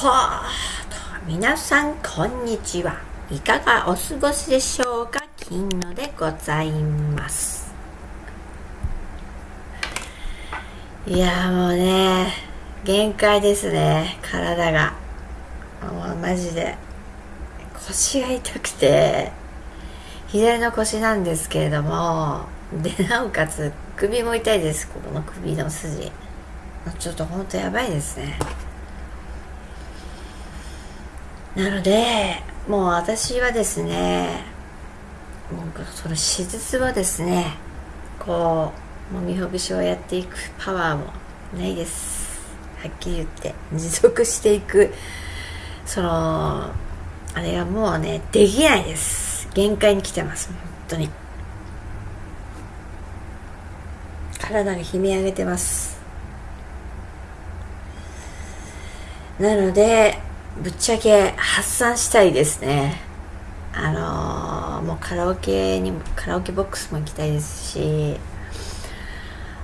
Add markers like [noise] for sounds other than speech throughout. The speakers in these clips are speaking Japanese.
はあ。皆さんこんにちは。いかがお過ごしでしょうか？金野でございます。いやもうね限界ですね。体が。もうマジで。腰が痛くて。左の腰なんですけれどもでなおかつ首も痛いです。ここの首の筋。ちょっとほんとやばいですね。なのでもう私はですねもうその手術をですねこうもみほぐしをやっていくパワーもないです。はっきり言って持続していく。そのあれはもうねできないです。限界に来てます本当に。体が悲鳴上げてます。なのでぶっちゃけ発散したいですね。あのー、もうカラオケにもカラオケボックスも行きたいですし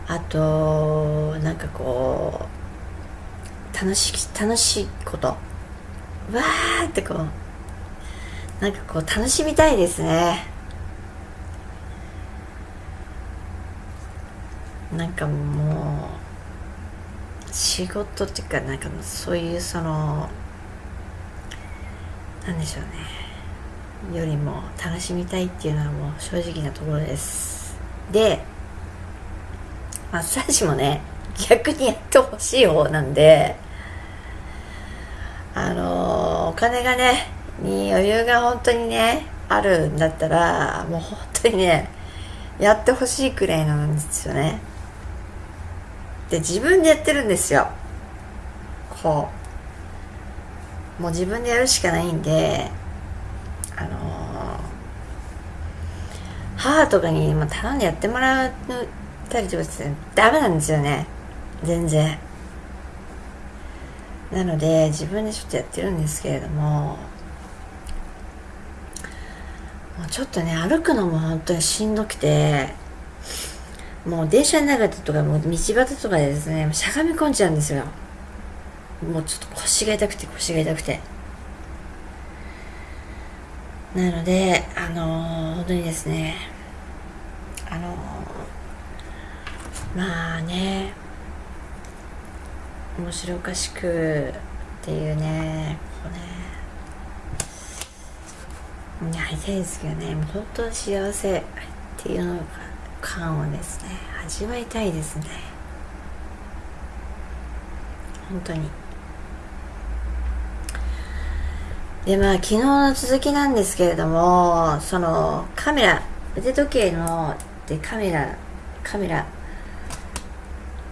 あとなんかこう楽し楽しいこと。わーってこうなんかこう楽しみたいですね。なんかもう仕事っていうかなんかそういうそのなんでしょうね。よりも楽しみたいっていうのはもう正直なところです。でマッサージもね逆にやってほしい方なんであのー、お金がねに余裕が本当にねあるんだったらもう本当にねやってほしいくらいなんですよね。で自分でやってるんですよ。こう。もう自分でやるしかないんであのー、母とかに頼んでやってもらったりとかしてダメなんですよね。全然。なので自分でちょっとやってるんですけれどももうちょっとね歩くのも本当にしんどくてもう電車の中とかもう道端とかでですねしゃがみ込んじゃうんですよ。もうちょっと腰が痛くて腰が痛くてなのであのー、本当にですねあのー、まあね面白おかしくっていうねこうねやりたいですけどねもう本当に幸せっていうの感をですね味わいたいですね本当に。でまあ昨日の続きなんですけれどもそのカメラ腕時計のでカメラカメラ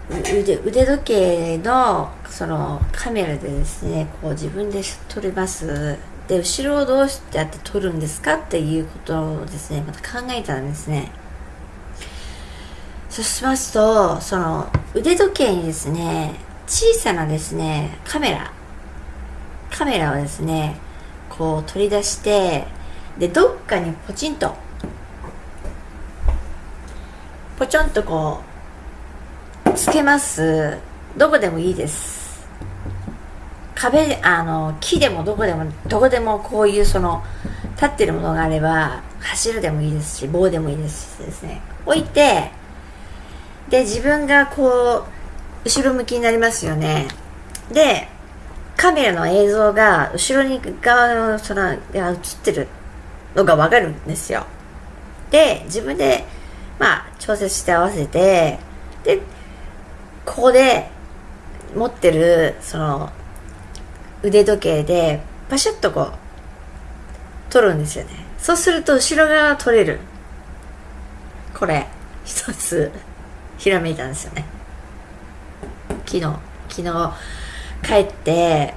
腕腕時計のそのカメラでですねこう自分で撮ります。で後ろをどうやって撮るんですかっていうことをですねまた考えたんですね。そうしますとその腕時計にですね小さなですねカメラカメラをですねこう取り出してでどっかにポチンと。ポチョンとこうつけます。どこでもいいです。壁あの木でもどこでもどこでもこういうその立ってるものがあれば柱でもいいですし棒でもいいですしですね。置いてで自分がこう後ろ向きになりますよね。でカメラの映像が後ろに側のその映ってるのがわかるんですよ。で、自分で、まあ、調節して合わせて、で、ここで持ってる、その、腕時計で、パシャッとこう、取るんですよね。そうすると、後ろ側取れる。これ、一つ、ひらめいたんですよね。昨日、昨日、帰って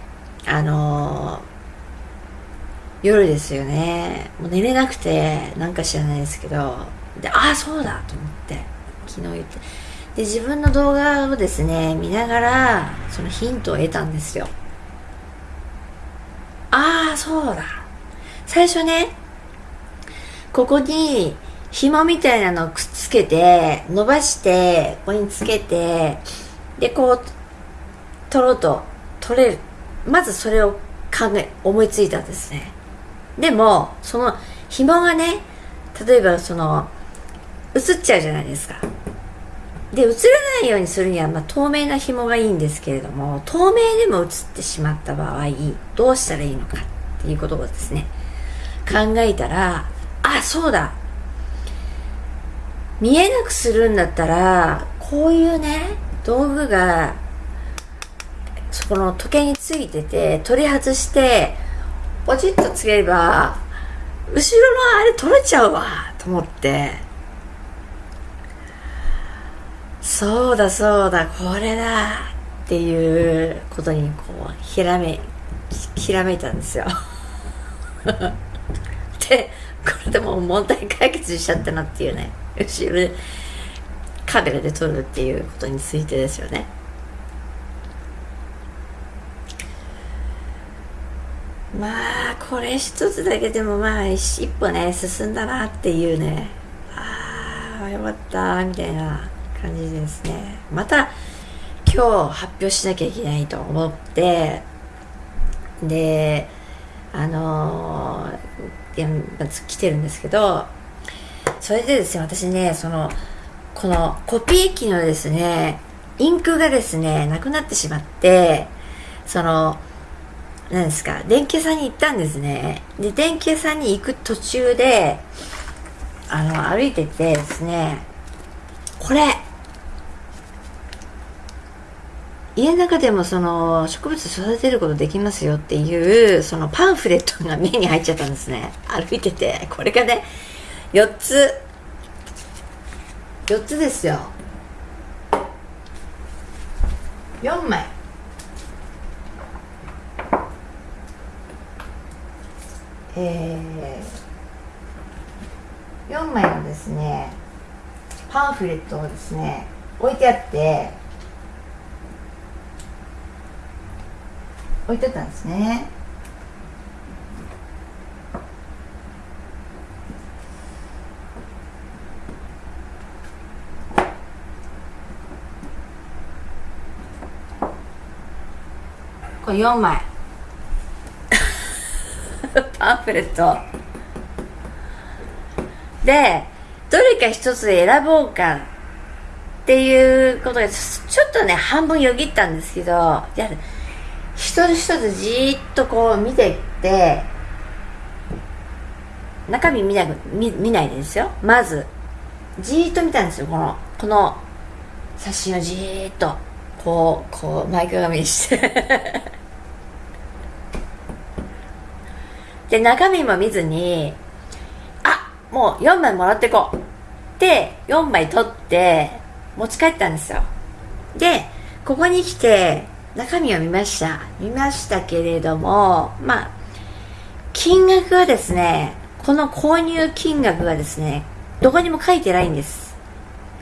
あのー、夜ですよね。もう寝れなくてなんか知らないですけど。でああそうだと思って昨日言って。で自分の動画をですね見ながらそのヒントを得たんですよ。ああそうだ。最初ねここに紐みたいなのをくっつけて伸ばしてここにつけてでこう取ろうと取れる。まずそれを考え思いついたんですね。でもその紐がね例えばその映っちゃうじゃないですか。で映らないようにするには、まあ、透明な紐がいいんですけれども透明でも映ってしまった場合どうしたらいいのかっていうことをですね考えたらあそうだ。見えなくするんだったらこういうね道具がそこの時計についてて取り外してポチッとつければ後ろのあれ取れちゃうわと思って。そうだそうだこれだっていうことにこうひらめひらめいたんですよ。[laughs] でこれでも問題解決しちゃったなっていうね後ろでカメラで撮るっていうことについてですよね。まあこれ一つだけでもまあ一歩ね進んだなっていうね。ああよかったみたいな感じですね。また今日発表しなきゃいけないと思って。であのー、来てるんですけどそれでですね私ねそのこのコピー機のですねインクがですねなくなってしまってその何ですか？電気屋さんに行ったんですね。で電気屋さんに行く途中であの歩いててですねこれ家の中でもその植物育てることできますよっていうそのパンフレットが目に入っちゃったんですね。歩いててこれがね4つ4つですよ。4枚。えー、4枚のですねパンフレットをですね置いてあって置いてたんですね。これ4枚。[laughs] パンフレット。でどれか一つ選ぼうかっていうことでちょっとね半分よぎったんですけどや一つ一つじーっとこう見ていって中身見な見見ないでですよ。まずじーっと見たんですよこのこの写真をじーっとこうこう前かがみにして。で中身も見ずにあもう4枚もらっていこう。で4枚取って持ち帰ったんですよ。でここに来て中身を見ました。見ましたけれどもまあ金額はですねこの購入金額がですねどこにも書いてないんです。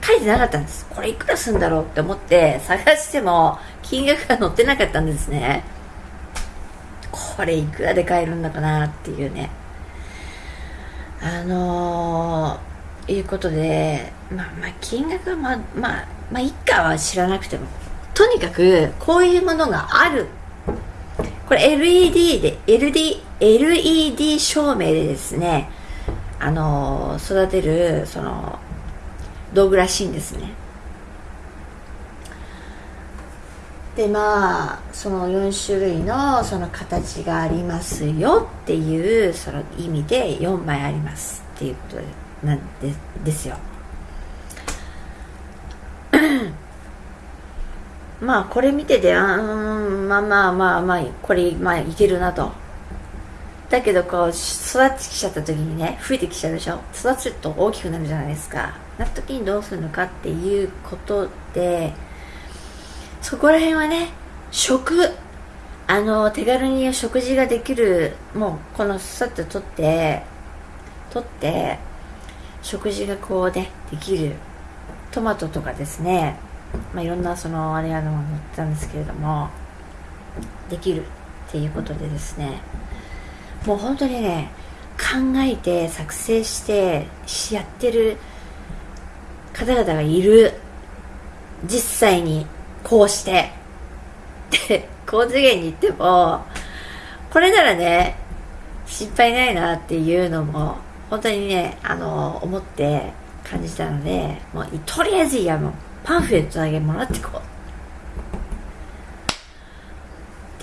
書いてなかったんです。これいくらするんだろうって思って探しても金額が載ってなかったんですね。これいくらで買えるんだかなっていうね。あのー、いうことでまあまあ金額はまあまあまあ一家は知らなくてもとにかくこういうものがある。これ LED で LD LED 照明でですねあの育てるその道具らしいんですね。でまあその4種類のその形がありますよっていうその意味で4枚ありますっていうことなんでですよ。[coughs] まあこれ見ててあうんまあまあまあまあこれまあいけるなと。だけどこう育ってきちゃった時にね増えてきちゃうでしょ。育つと大きくなるじゃないですか。なった時にどうするのかっていうことでそこら辺はね食あの手軽に食事ができるもうこのさっと取って取って食事がこうねできる。トマトとかですね。まあ、いろんなそのあれやのが載ってたんですけれどもできるっていうことでですね。もう本当にね考えて作成してやってる方々がいる。実際にこうして。で高次元に行ってもこれならね失敗ないなっていうのも本当にねあの思って感じたのでもうとりあえずいやもうパンフレットだけもらってこう。っ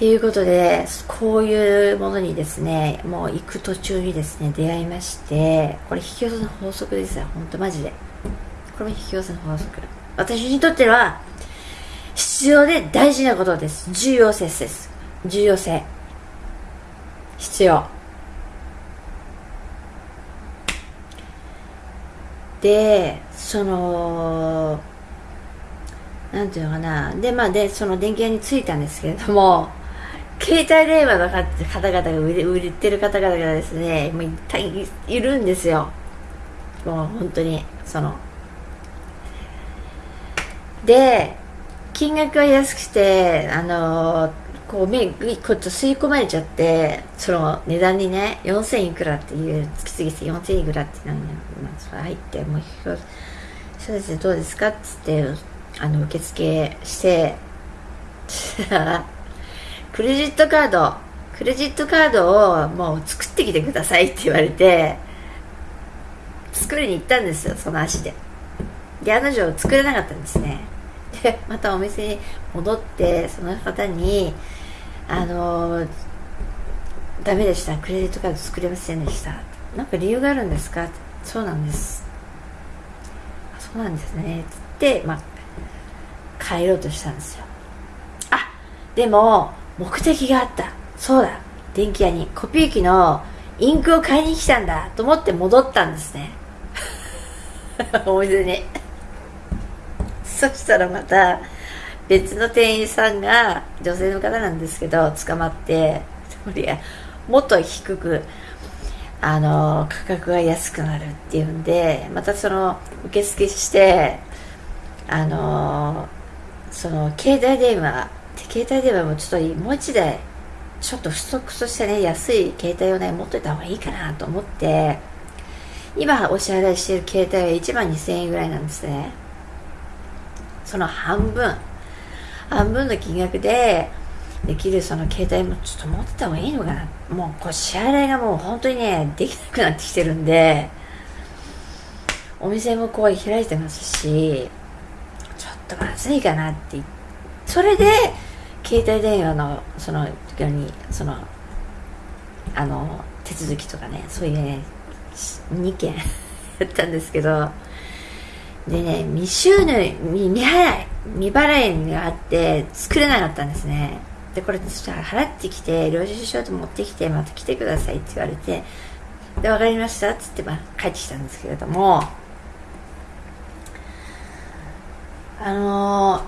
ていうことでこういうものにですねもう行く途中にですね出会いましてこれ引き寄せの法則ですよ本当マジで。これも引き寄せの法則。私にとっては必要で大事なことです。重要性です。重要性。必要。でそのなんていうのかな。でまあでその電気屋に着いたんですけれども携帯電話の方々が売れ売ってる方々がですねもういいるんですよ。もう本当にその。で金額が安くてあのこう目こう吸い込まれちゃってその値段にね4000いくらっていう月々て4000いくらってなの、まあ、入ってもうそうですねどうですかっつってあの受付して [laughs] クレジットカードクレジットカードをもう作ってきてくださいって言われて作りに行ったんですよその足で。で案の定作れなかったんですね。で [laughs] またお店に戻ってその方にあのダメでしたクレジットカード作れませんでした。なんか理由があるんですか？そうなんです。そうなんですね。つって、まあ、帰ろうとしたんですよ。あでも目的があった。そうだ。電気屋に。コピー機のインクを買いに来たんだ。と思って戻ったんですね。[laughs] お店にそしたらまた別の店員さんが女性の方なんですけど捕まってもっと低くあの価格が安くなるっていうんでまたその受付してあのその携帯電話携帯電話もちょっともう一台ちょっと不足としてね安い携帯をね持っといた方がいいかなと思って今お支払いしている携帯は1万2000円ぐらいなんですね。その半分。半分の金額でできるその携帯もちょっと持ってた方がいいのかな。もうこう支払いがもう本当にねできなくなってきてるんで。お店もこう開いてますしちょっとまずいかなって。それで携帯電話のその時にそのあの手続きとかねそういうね2件 [laughs] やったんですけど。でね未収入未払い未払いがあって作れなかったんですね。でこれそしたら払ってきて領収書と持ってきてまた来てくださいって言われてで分かりましたっつって、まあ、帰ってきたんですけれどもあの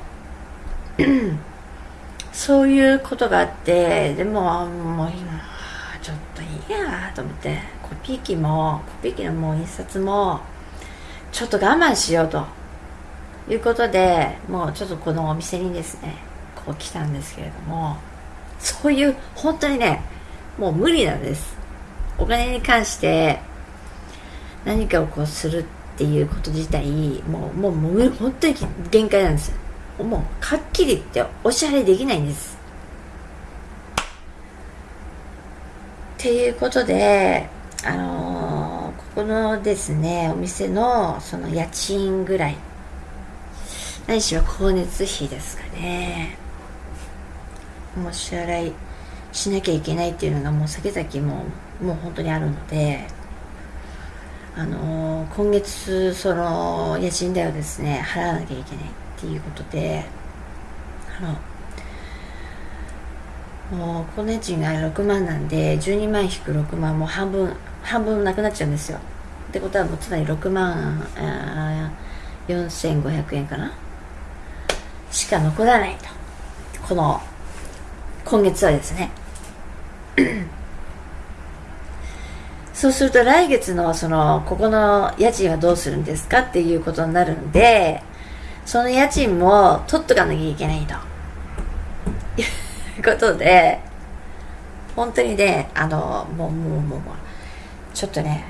ー、[clears throat] そういうことがあってでももう今ちょっといいやと思ってコピー機もコピー機のもう印刷もちょっと我慢しようと。いうことでもうちょっとこのお店にですねこう来たんですけれども。そういう本当にねもう無理なんです。お金に関して何かをこうするっていうこと自体もうもうもう本当に限界なんです。もうはっきり言ってお支払いできないんです。っていうことであのー、このですねお店のその家賃ぐらい。ないしは光熱費ですかね。もう支払いしなきゃいけないっていうのがもう先々ももう本当にあるので。あのー、今月その家賃代をですね払わなきゃいけないっていうことで。あのもう光熱費が6万なんで12万引く6万も半分半分なくなっちゃうんですよ。ってことはもうつまり6万4500円かな。しか残らないと。この今月はですね。[clears throat] そうすると来月のそのここの家賃はどうするんですかっていうことになるんでその家賃も取っとかなきゃいけないと。[laughs] いうことで本当にねあのもうもうもうもうちょっとね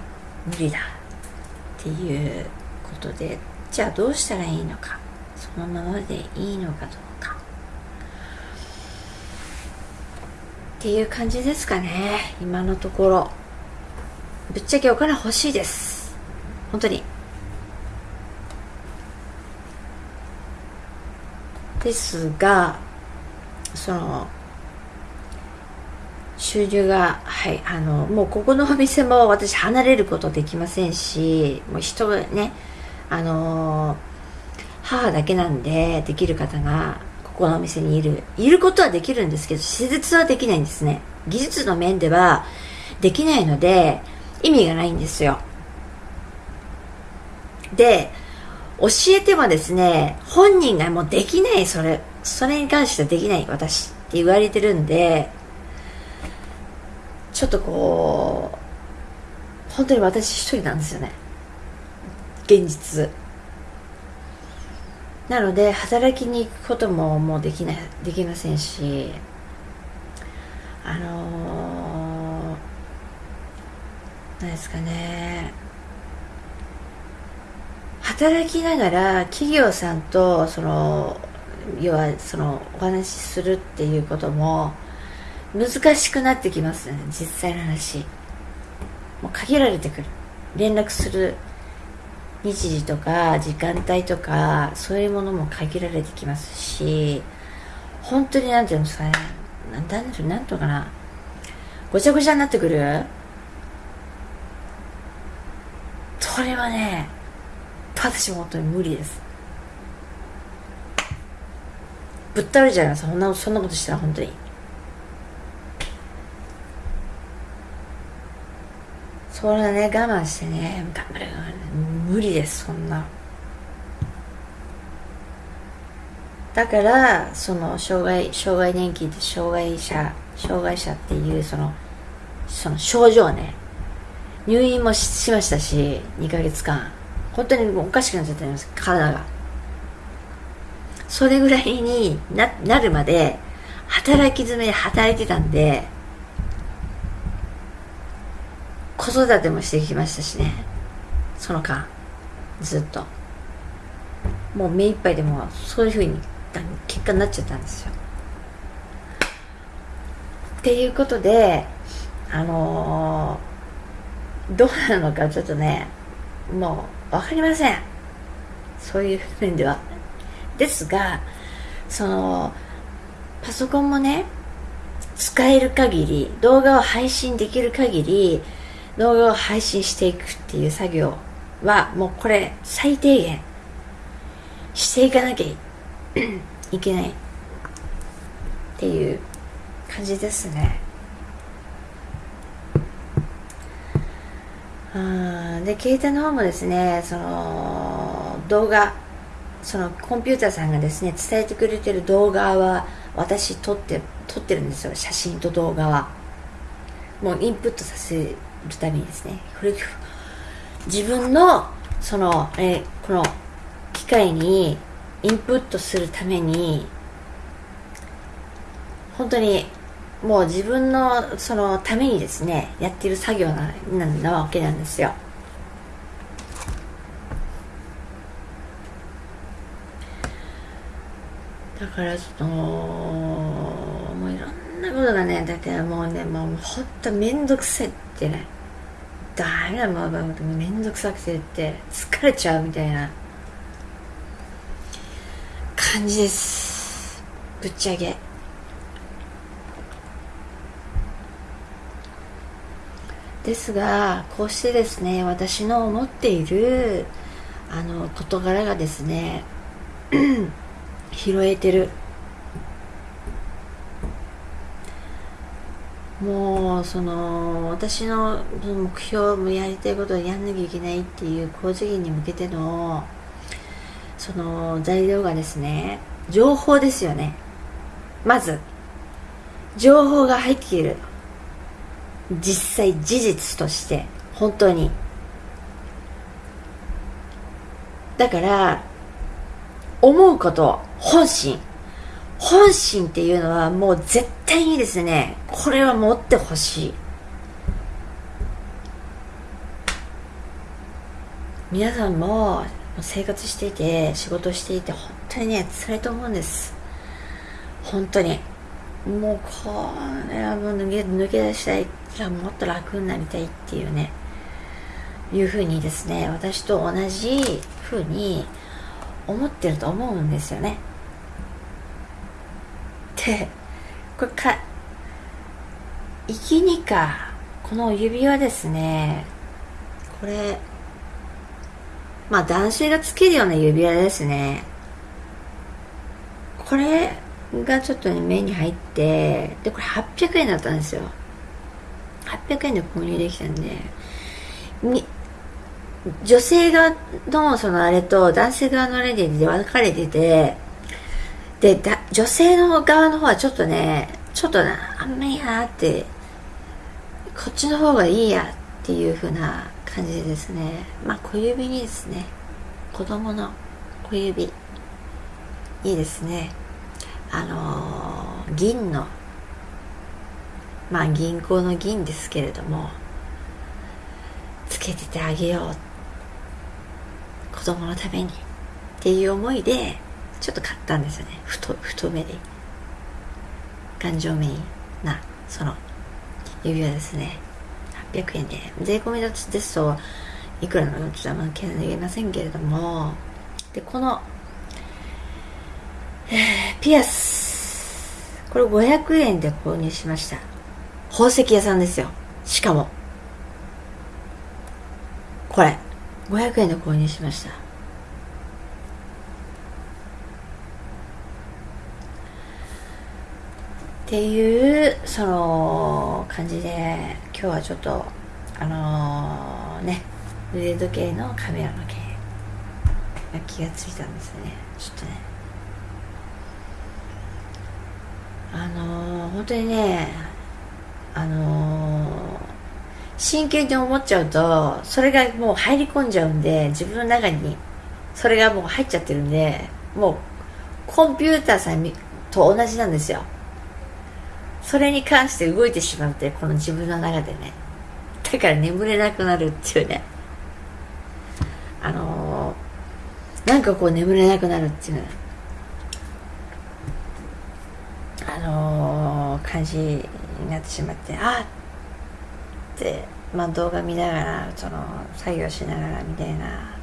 無理だっていうことでじゃあどうしたらいいのかそのままでいいのかどうか。っていう感じですかね今のところ。ぶっちゃけお金欲しいです。本当に。ですがその収入がはいあのもうここのお店も私離れることできませんしもう人ねあの母だけなんでできる方がここのお店にいる。いることはできるんですけど施術はできないんですね。技術の面ではできないので意味がないんですよ。で教えてもですね本人がもうできないそれ。それに関してはできない私って言われてるんでちょっとこう本当に私一人なんですよね。現実。なので働きに行くことももうできないできませんしあのー、何ですかね。働きながら企業さんとその要はそのお話しするっていうことも難しくなってきますね実際の話。もう限られてくる。連絡する日時とか時間帯とかそういうものも限られてきますし本当になんていうんですかね。なんだなんとかな。ごちゃごちゃになってくる？それはね私も本当に無理です。ぶっ倒れちゃないます。そんなそんなことしたら本当に。それね。我慢してね。頑張る。無理ですそんな。だからその障害障害年金って障害者障害者っていうそのその症状ね。入院もしましたし2ヶ月間。本当におかしくなっちゃってます。体が。それぐらいにななるまで働き詰めで働いてたんで子育てもしてきましたしね。その間ずっと。もう目いっぱいでもそういうふうに結果になっちゃったんですよ。っていうことであのー、どうなのかちょっとねもう分かりません。そういう面では。ですがそのパソコンもね使える限り動画を配信できる限り動画を配信していくっていう作業はもうこれ最低限していかなきゃい [clears throat] けないっていう感じですね。で携帯の方もですねその動画そのコンピューターさんがですね伝えてくれてる動画は私撮って撮ってるんですよ。写真と動画は。もうインプットさせるためにですね。これ自分のその、えこの機械にインプットするために本当にもう自分のそのためにですねやってる作業ななわけなんですよ。だからちょっともういろんなことがねだってもうねもうほんと面倒くさいってね。ダメだもう面倒くさくてって疲れちゃうみたいな。感じです。ぶっちゃけ。ですがこうしてですね私の思っているあの事柄がですね [clears throat] 拾えてる。もうその私の目標もやりたいことをやんなきゃいけないっていう高次元に向けてのその材料がですね情報ですよね。まず情報が入っている。実際事実として本当に。だから思うこと本心。本心っていうのはもう絶対にですねこれは持ってほしい。皆さんも生活していて仕事していて本当にね辛いと思うんです。本当に。もうこれはもう抜け抜け出したい。らもっと楽になりたいっていうね。いうふうにですね私と同じふうに思ってると思うんですよね。でこれか生きにか。この指輪ですね。これまあ男性がつけるような指輪ですね。これがちょっとね目に入ってでこれ800円だったんですよ。800円で購入できたんで。女性側のそのあれと男性側のあれで分かれててでだ女性の側の方はちょっとねちょっとなあんまりなってこっちの方がいいやっていう風な感じですね。まあ小指にですね。子供の小指。いいですね。あのー、銀のまあ銀行の銀ですけれどもつけててあげよう。子供のために。っていう思いでちょっと買ったんですよね。太太めで頑丈めなその指輪ですね。800円で。税込みですといくらなのちょっと言えませんけれども。でこの、ピアス。これ500円で購入しました。宝石屋さんですよ。しかも。これ。500円で購入しました。っていうその感じで今日はちょっとあのー、ね腕時計のカメラの件気がついたんですね。ちょっとね。あのー、本当にねあのー真剣に思っちゃうとそれがもう入り込んじゃうんで自分の中にそれがもう入っちゃってるんでもうコンピューターさんと同じなんですよ。それに関して動いてしまってこの自分の中でね。だから眠れなくなるっていうね。あのー、なんかこう眠れなくなるっていうあのー、感じになってしまってあっって、まあ、動画見ながらその作業しながらみたいな。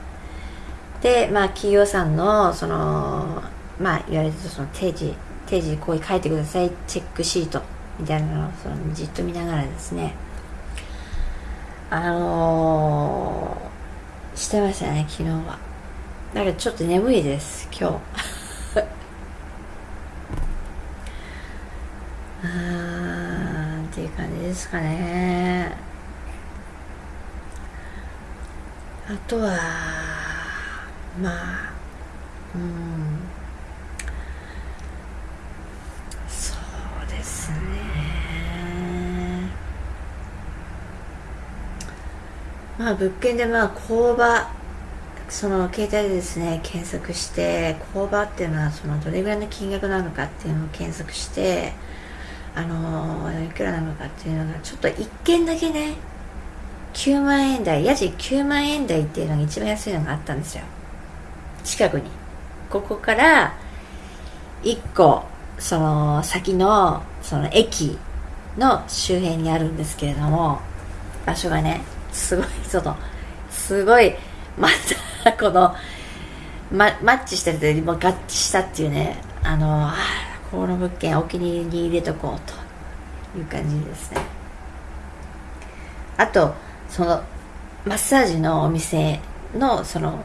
でまあ企業さんのそのまあ言われてるその定時定時こう書いてください。チェックシートみたいなのをそのじっと見ながらですね。あのー、してましたね昨日は。だからちょっと眠いです今日。[laughs] あっていう感じですかね。あとはまあうんそうですね。まあ物件でまあ工場その携帯でですね検索して工場っていうのはそのどれぐらいの金額なのかっていうのを検索してあのいくらなのかっていうのがちょっと一件だけね9万円台家賃9万円台っていうのが一番安いのがあったんですよ。近くに。ここから1個その先のその駅の周辺にあるんですけれども場所がねすごいそのすごいまたこの、ま、マッチしたても合致したっていうねあのあこの物件お気に入りに入れとこうという感じですね。あとそのマッサージのお店のその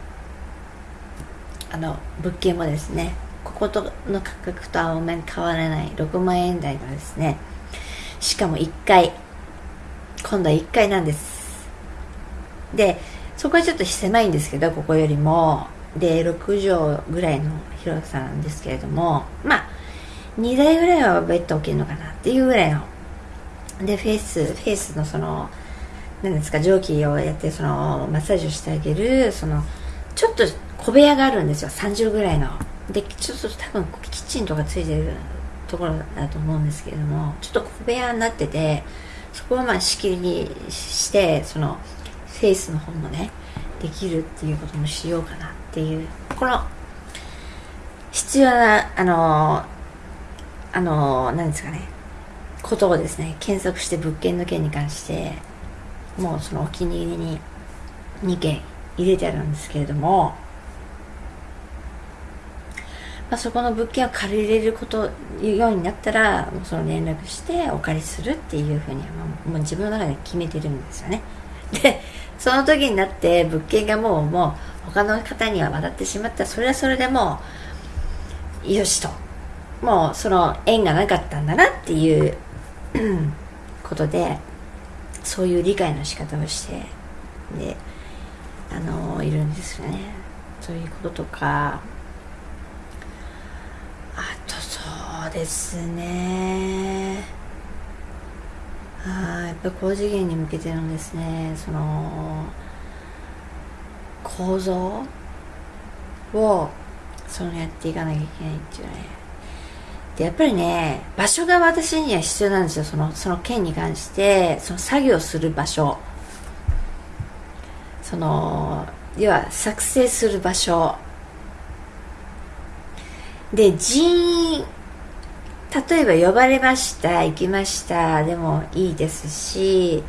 あの物件もですねこことの価格とあんまり変わらない6万円台のですねしかも1階今度は1階なんです。でそこはちょっと狭いんですけどここよりもで6畳ぐらいの広さなんですけれどもまあ2台ぐらいはベッド置けるのかなっていうぐらいのでフェイスフェイスのその何ですか蒸気をやってそのマッサージをしてあげるそのちょっと小部屋があるんですよ。30ぐらいの。でちょっと多分キッチンとかついてるところだと思うんですけれどもちょっと小部屋になっててそこをまあ仕切りにしてそのフェイスの方もねできるっていうこともしようかなっていう。この必要なあのあの何ですかねことをですね検索して物件の件に関してもうそのお気に入りに2件入れてあるんですけれども、まあ、そこの物件を借りれることようになったらその連絡してお借りするっていうふうにはもう自分の中で決めてるんですよね。[laughs] でその時になって物件がもうもう他の方には渡ってしまったそれはそれでもうよしと。もうその縁がなかったんだなっていう [clears throat] ことでそういう理解の仕方をしてであのいるんですよね。そういうこととかあとそうですね。あやっぱり高次元に向けてのですねその構造をそのやっていかなきゃいけないっていうね。でやっぱりね場所が私には必要なんですよ。そのその件に関してその作業する場所。その要は作成する場所。で人員例えば呼ばれました行きましたでもいいですし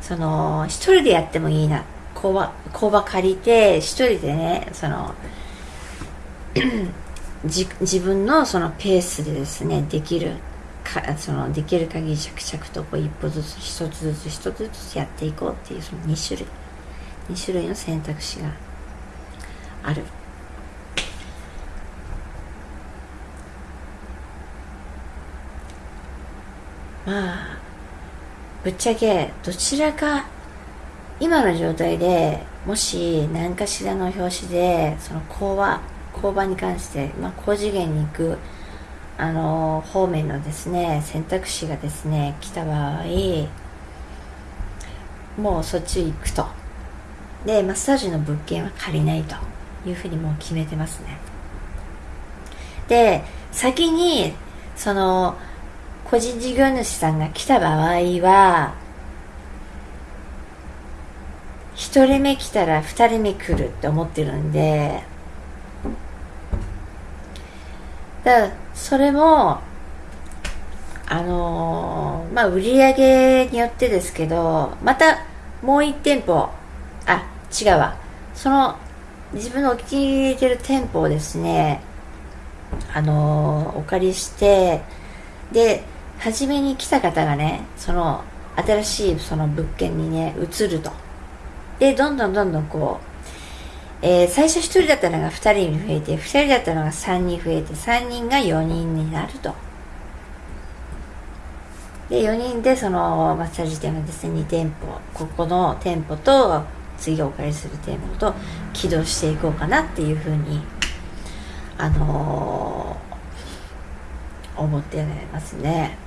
その一人でやってもいいな工場工場借りて一人でねその [clears throat] 自分のそのペースでですねできるかそのできる限り着々とこう一歩ずつ一つずつ一つずつやっていこうっていうその2種類。2種類の選択肢がある。まあぶっちゃけどちらか今の状態でもし何かしらの表紙でその講話交番に関して、まあ、高次元に行くあの方面のですね選択肢がですね来た場合もうそっち行くと。でマッサージの物件は借りないというふうにもう決めてますね。で先にその個人事業主さんが来た場合は1人目来たら2人目来るって思ってるんでだそれもあのー、まあ売り上げによってですけどまたもう1店舗あ違うわ。その自分のお気に入りてる店舗をですねあのー、お借りしてで初めに来た方がねその新しいその物件にね移ると。でどんどんどんどんこうえー、最初1人だったのが2人に増えて2人だったのが3人増えて3人が4人になると。で4人でそのマッサージ店がですね2店舗。ここの店舗と次お借りする店舗と起動していこうかなっていうふうにあのー、思ってますね。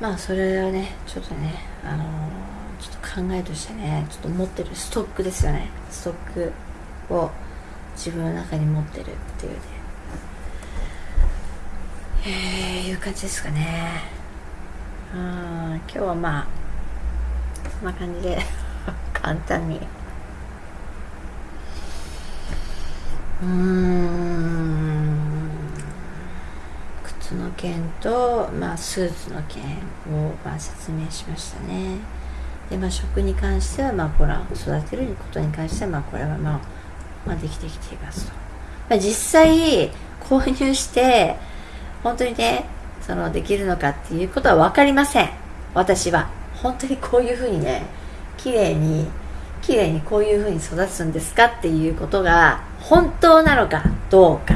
まあそれはねちょっとねあの、ちょっと考えとしてねちょっと持ってるストックですよね。ストックを自分の中に持ってるっていうね。えー、いう感じですかね。うん今日はまあそんな感じで [laughs] 簡単に。うーん。の件と、まあ、スーツの件を、まあ、説明しましたね。で、まあ、食に関しては、まあ、これ育てることに関しては、まあ、これは、まあ、まあ、できてきていますと、まあ、実際購入して本当にねそのできるのかっていうことは分かりません。私は。本当にこういうふうにね綺麗に綺麗にこういうふうに育つんですかっていうことが本当なのかどうか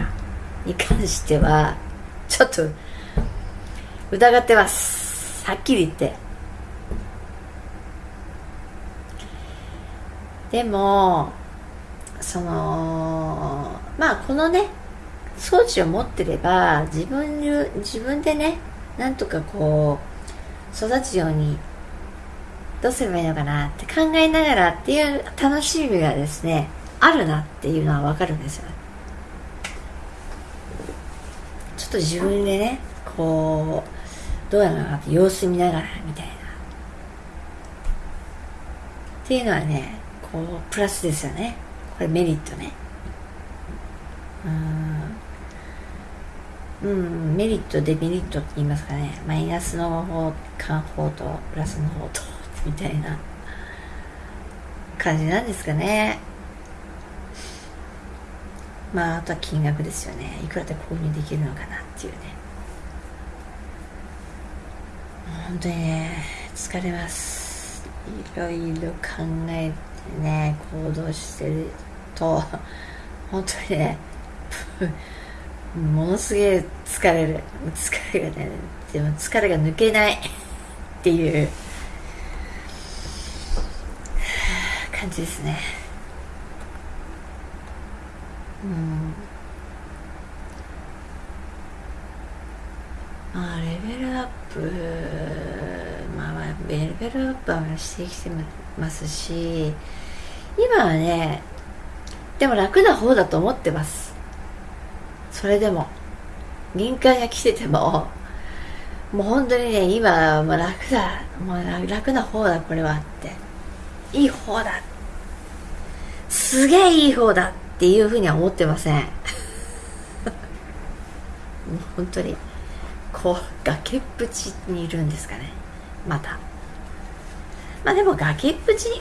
に関してはちょっと疑ってます。はっきり言って。でもそのまあこのね装置を持ってれば自分自分でねなんとかこう育つようにどうすればいいのかなって考えながらっていう楽しみがですねあるなっていうのはわかるんですよ。っと自分でねこうどうやらなって様子見ながらみたいな。っていうのはねこうプラスですよね。これメリットね。うん。うんメリットデメリットって言いますかね。マイナスの方間方とプラスの方とみたいな感じなんですかね。まああとは金額ですよね。いくらで購入できるのかなっていうね。本当にね疲れます。いろいろ考えてね行動してると本当にね [laughs] ものすげえ疲れる。疲れがねでも疲れが抜けない。っていう感じですね。うん。まあレベルアップまあまあレベルアップはしてきてますし今はねでも楽な方だと思ってます。それでも。限界が来てても。もう本当にね今はもう楽だ。もう楽な方だこれはって。いい方だ。すげえいい方だ。っていうふうには思ってません。[laughs] 本当にこう崖っぷちにいるんですかね。また。まあでも崖っぷち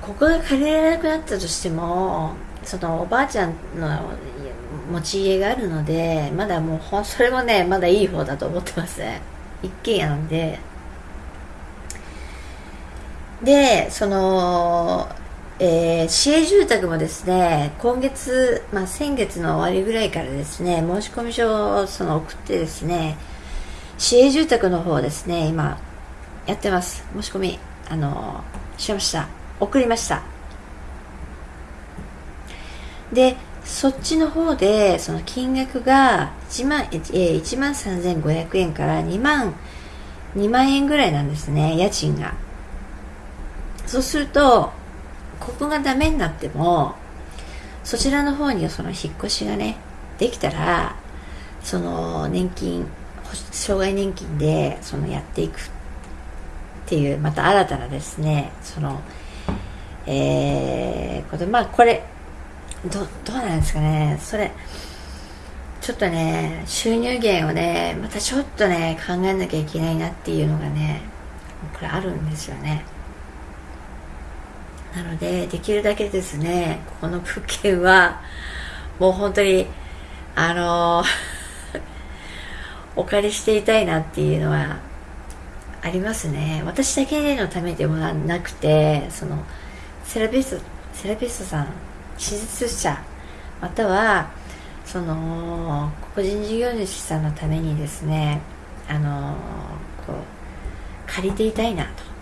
ここが借りられなくなったとしてもそのおばあちゃんの持ち家があるのでまだもうそれもねまだいい方だと思ってます。ね一軒家なんで。でそのえー、市営住宅もですね今月、まあ、先月の終わりぐらいからですね申込書をその送ってですね市営住宅の方ですね今やってます。申し込みあのしました。送りました。でそっちの方でその金額が1万,、えー、1万3500円から2万2万円ぐらいなんですね家賃が。そうするとここがダメになってもそちらの方にその引っ越しがねできたらその年金障害年金でそのやっていくっていうまた新たなですねそのえー、ことまあこれどどうなんですかねそれちょっとね収入源をねまたちょっとね考えなきゃいけないなっていうのがねこれあるんですよね。なのでできるだけですねこの物件はもう本当にあの [laughs] お借りしていたいなっていうのはありますね。私だけのためでもなくてそのセラピストセラピストさん手術者またはその個人事業主さんのためにですねあのこう借りていたいなと。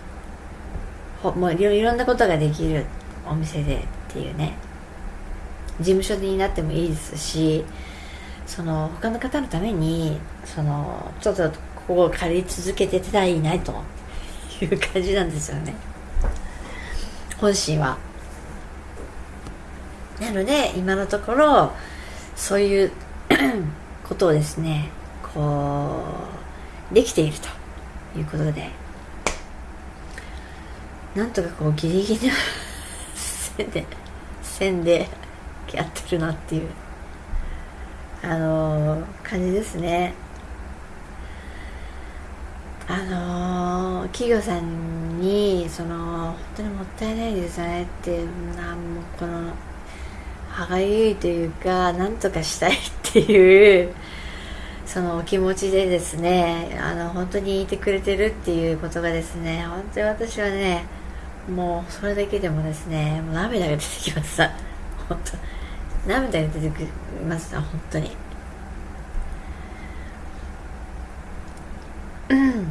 もういろんなことができるお店でっていうね。事務所になってもいいですしその他の方のためにそのちょっとここを借り続けてたらいいという感じなんですよね。本心は。なので今のところそういう [clears throat] ことをですねこうできているということで。なんとかこうギリギリの [laughs] 線で線でやってるなっていうあのー、感じですね。あのー、企業さんにその本当にもったいないですねってなんもこの歯がゆいというかなんとかしたいっていうそのお気持ちでですねあの本当にいてくれてるっていうことがですね本当に私はねもうそれだけでもですねもう涙が出てきました本当。涙が出てきました本当に。うん。っ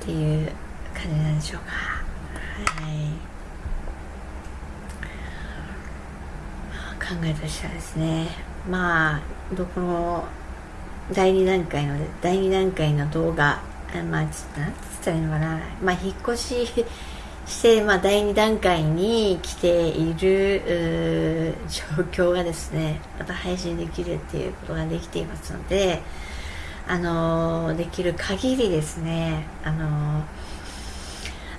ていう感じなんでしょうか。はい。考えとしてはですね。まあどこの第2段階の第2段階の動画まあちょっと何て言ったらいいのかな。まあ引っ越しして、まあ、第2段階に来ている状況がですねまた配信できるっていうことができていますのであのできる限りですねあの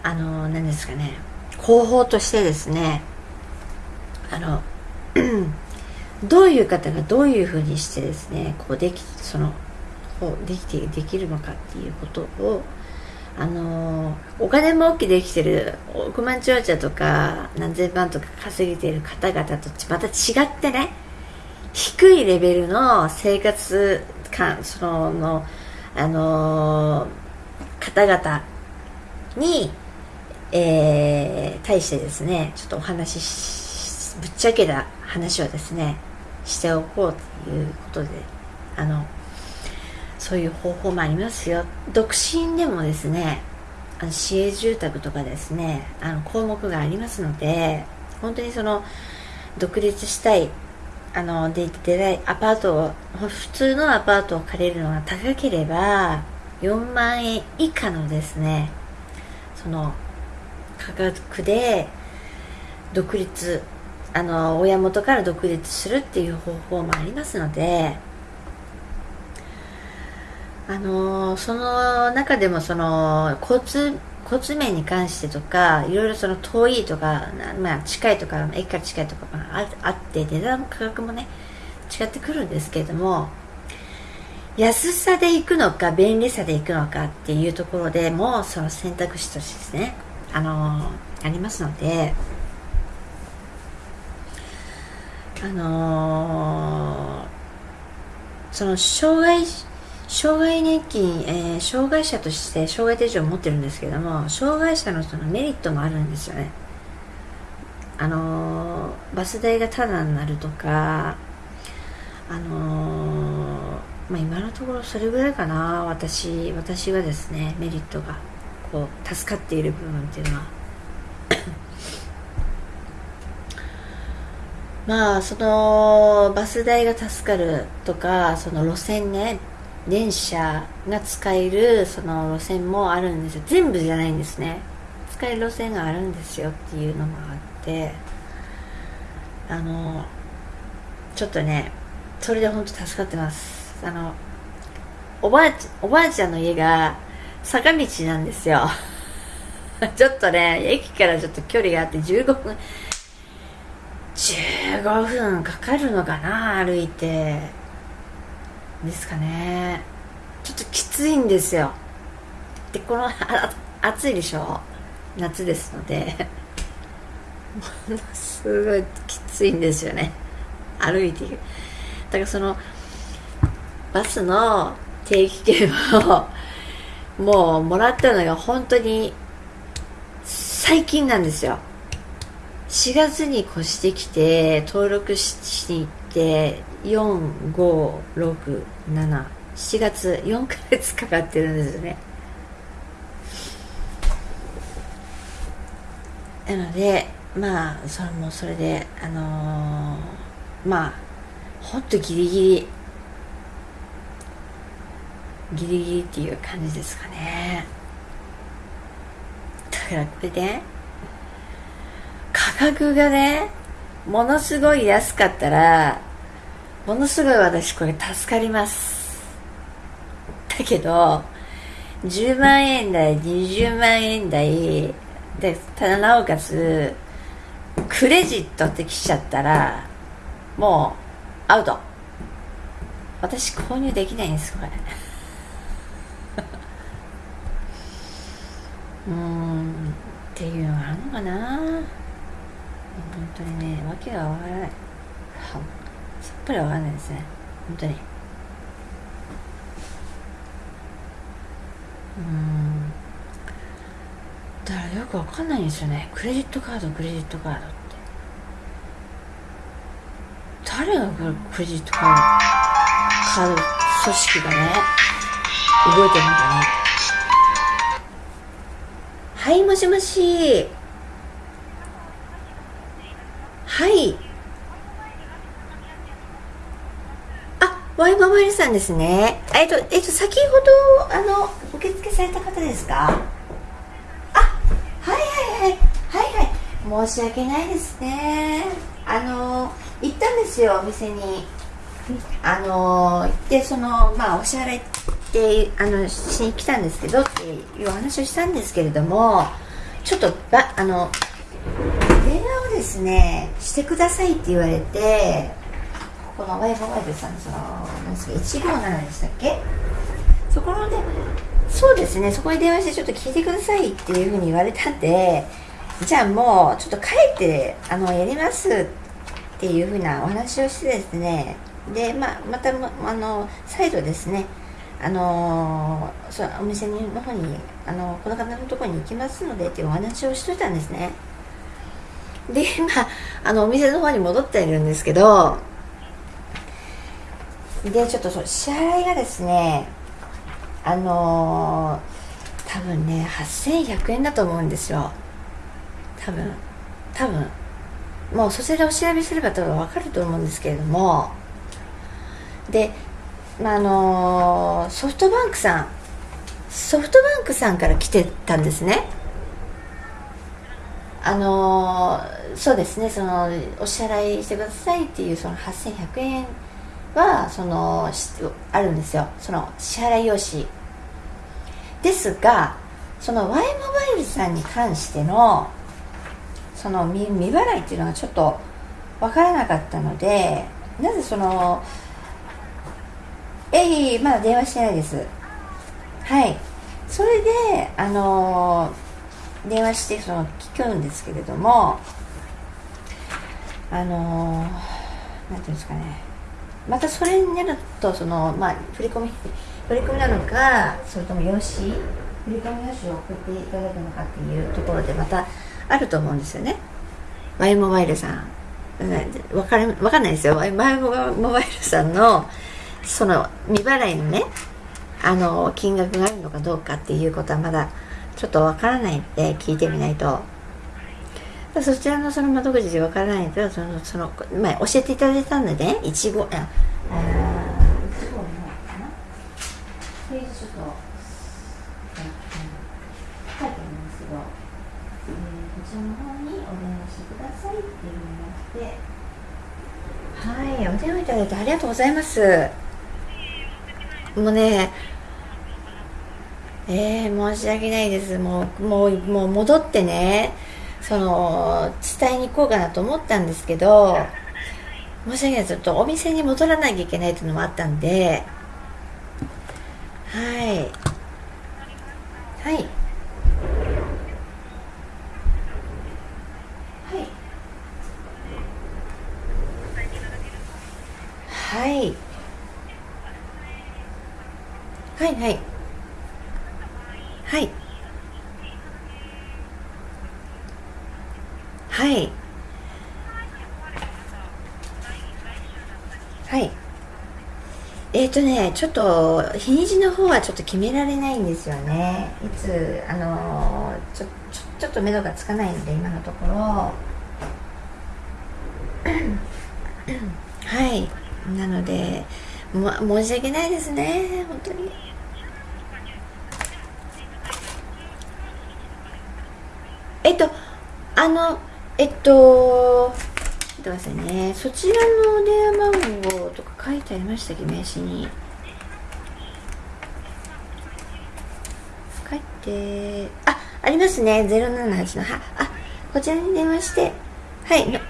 あの何ですかね方法としてですねあの [clears throat] どういう方がどういうふうにしてですねこうできそのできてできるのかっていうことをあのお金儲けできてる億万長者とか何千万とか稼げてる方々とまた違ってね低いレベルの生活感そののあの方々に、えー、対してですねちょっとお話しぶっちゃけた話をですねしておこうということであのそういう方法もありますよ。独身でもですねあの市営住宅とかですねあの項目がありますので本当にその独立したいあのででアパートを普通のアパートを借りるのが高ければ4万円以下のですねその価格で独立あの親元から独立するっていう方法もありますのであのその中でもその交通交通面に関してとかいろいろその遠いとか、まあ、近いとか駅から近いとかああって値段も価格もね違ってくるんですけれども安さで行くのか便利さで行くのかっていうところでもその選択肢としてですねあのありますのであのその障害障害年金、えー、障害者として障害手帳を持ってるんですけども障害者のそのメリットもあるんですよね。あのー、バス代がタダになるとかあのー、まあ、今のところそれぐらいかな。私私はですねメリットがこう助かっている部分っていうのは。まあそのバス代が助かるとかその路線ね電車が使えるその路線もあるんですよ。全部じゃないんですね。使える路線があるんですよっていうのもあって。あのちょっとねそれで本当助かってます。あのおばあちおばあちゃんの家が坂道なんですよ。[laughs] ちょっとね駅からちょっと距離があって15分15分かかるのかな歩いて。ですかね。ちょっときついんですよ。でこの暑いでしょ？夏ですので。も [laughs] のすごいきついんですよね。歩いていく。だからそのバスの定期券をもうもらったのが本当に最近なんですよ。4月に越してきて登録しに行って4567月4ヶ月かかってるんですね。なのでまあそれもそれであのー、まあほんとギリギリ。ギリギリっていう感じですかね。だからこれで価格がねものすごい安かったらものすごい私これ助かります。だけど10万円台20万円台でなおかつクレジットってきちゃったらもうアウト。私購入できないんですこれ。[laughs] うんっていうのがあるのかな。本当にねわけがわからない。ぱりわかんないですね。本当に。うん。だからよくわかんないんですよね。クレジットカードクレジットカードって。誰がクレジットカードカード組織がね動いてるのかね。はいもしもし。はい。ワイママリさんですね。えっと、えっと、先ほど、あの、受付された方ですか？あ、はいはいはい。はいはい。申し訳ないですね。あの、行ったんですよ、お店に。あの、行って、その、まあ、お支払いって、あの、しに来たんですけど、っていうお話をしたんですけれども、ちょっと、ば、あの、電話をですねしてくださいって言われてこのワイファイさんその何ですか157でしたっけ？そこのでそうですねそこに電話してちょっと聞いてくださいっていうふうに言われたんでじゃあもうちょっと帰ってあのやりますっていうふうなお話をしてですねで、まあ、またあの再度ですねあのそお店の方にあのこの方のところに行きますのでっていうお話をしといたんですね。で今あのお店の方に戻っているんですけどでちょっとその支払いがですねあのー、多分ね8100円だと思うんですよ。多分多分。もうそちらを調べすれば多分分かると思うんですけれども。で、まあ、あのー、ソフトバンクさんソフトバンクさんから来てたんですね。あのー、そうですねそのお支払いしてくださいっていうその8100円はそのあるんですよ。その支払い用紙。ですがその Y モバイルさんに関してのその未払いっていうのがちょっと分からなかったのでなぜそのえいまだ電話してないです。はい。それであの電話してその聞くんですけれどもあのなんていうんですかね。またそれになるとその、まあ、振り込み振り込みなのかそれとも用紙振り込み用紙を送っていただくのかっていうところでまたあると思うんですよね。Y モバイルさん。わかるわかんないですよ。Y モバイルさんのその未払いのねあの金額があるのかどうかっていうことはまだちょっとわからないんで聞いてみないと。そちらのその窓口でわからないとそのその、まあ、教えていただいたんでね1号ああ1号のかな？ページちょっと、書いてありますけど、えー、こちらの方にお電話してくださいっていうふうになって。はいお電話いただいてありがとうございます。もうねえー、申し訳ないです。もうもうもう戻ってねその伝えに行こうかなと思ったんですけど申し訳ないちょっとお店に戻らなきゃいけないっていうのもあったんではい。はい。はい。はいはい。はい。はい。はい。えっ、ー、とねちょっと日にちの方はちょっと決められないんですよね。いつあのちょちょちょっと目処がつかないので今のところ。[coughs] はい。なので、ま、申し訳ないですね。本当に。えっとあのえっと待ってくださいね。そちらのお電話番号とか書いてありましたっけ名刺に。書いてあありますね。078のはあこちらに電話して。はい。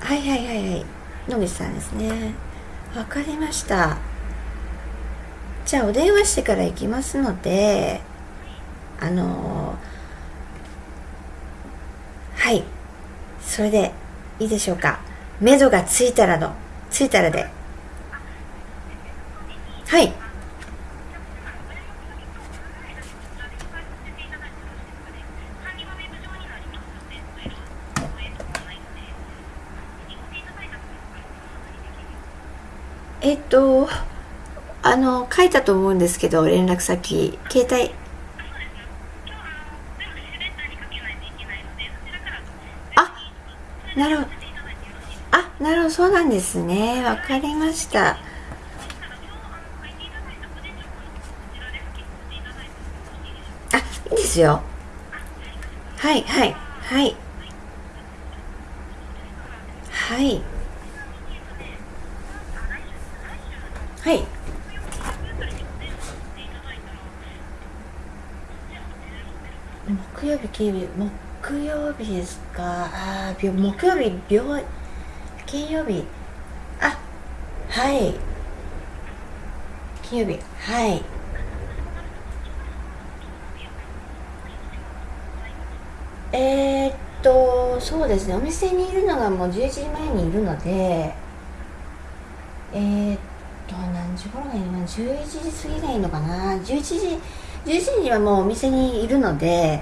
はいはいはいはい。野口さんですね。わかりました。じゃあお電話してから行きますのであのーはいそれでいいでしょうか。目処がついたらのついたらで。はい。えっとあの書いたと思うんですけど連絡先。携帯なるほど。あなるほど。そうなんですね。わかりました。あいいですよ。はいはいはい。はい。はい。木曜日金曜日木曜日ですか？ああ木曜日病金曜日。あはい。金曜日はい。えー、っとそうですね。お店にいるのがもう11時前にいるのでえー、っと何時頃がいいの？11時過ぎがいいのかな？11時11時にはもうお店にいるので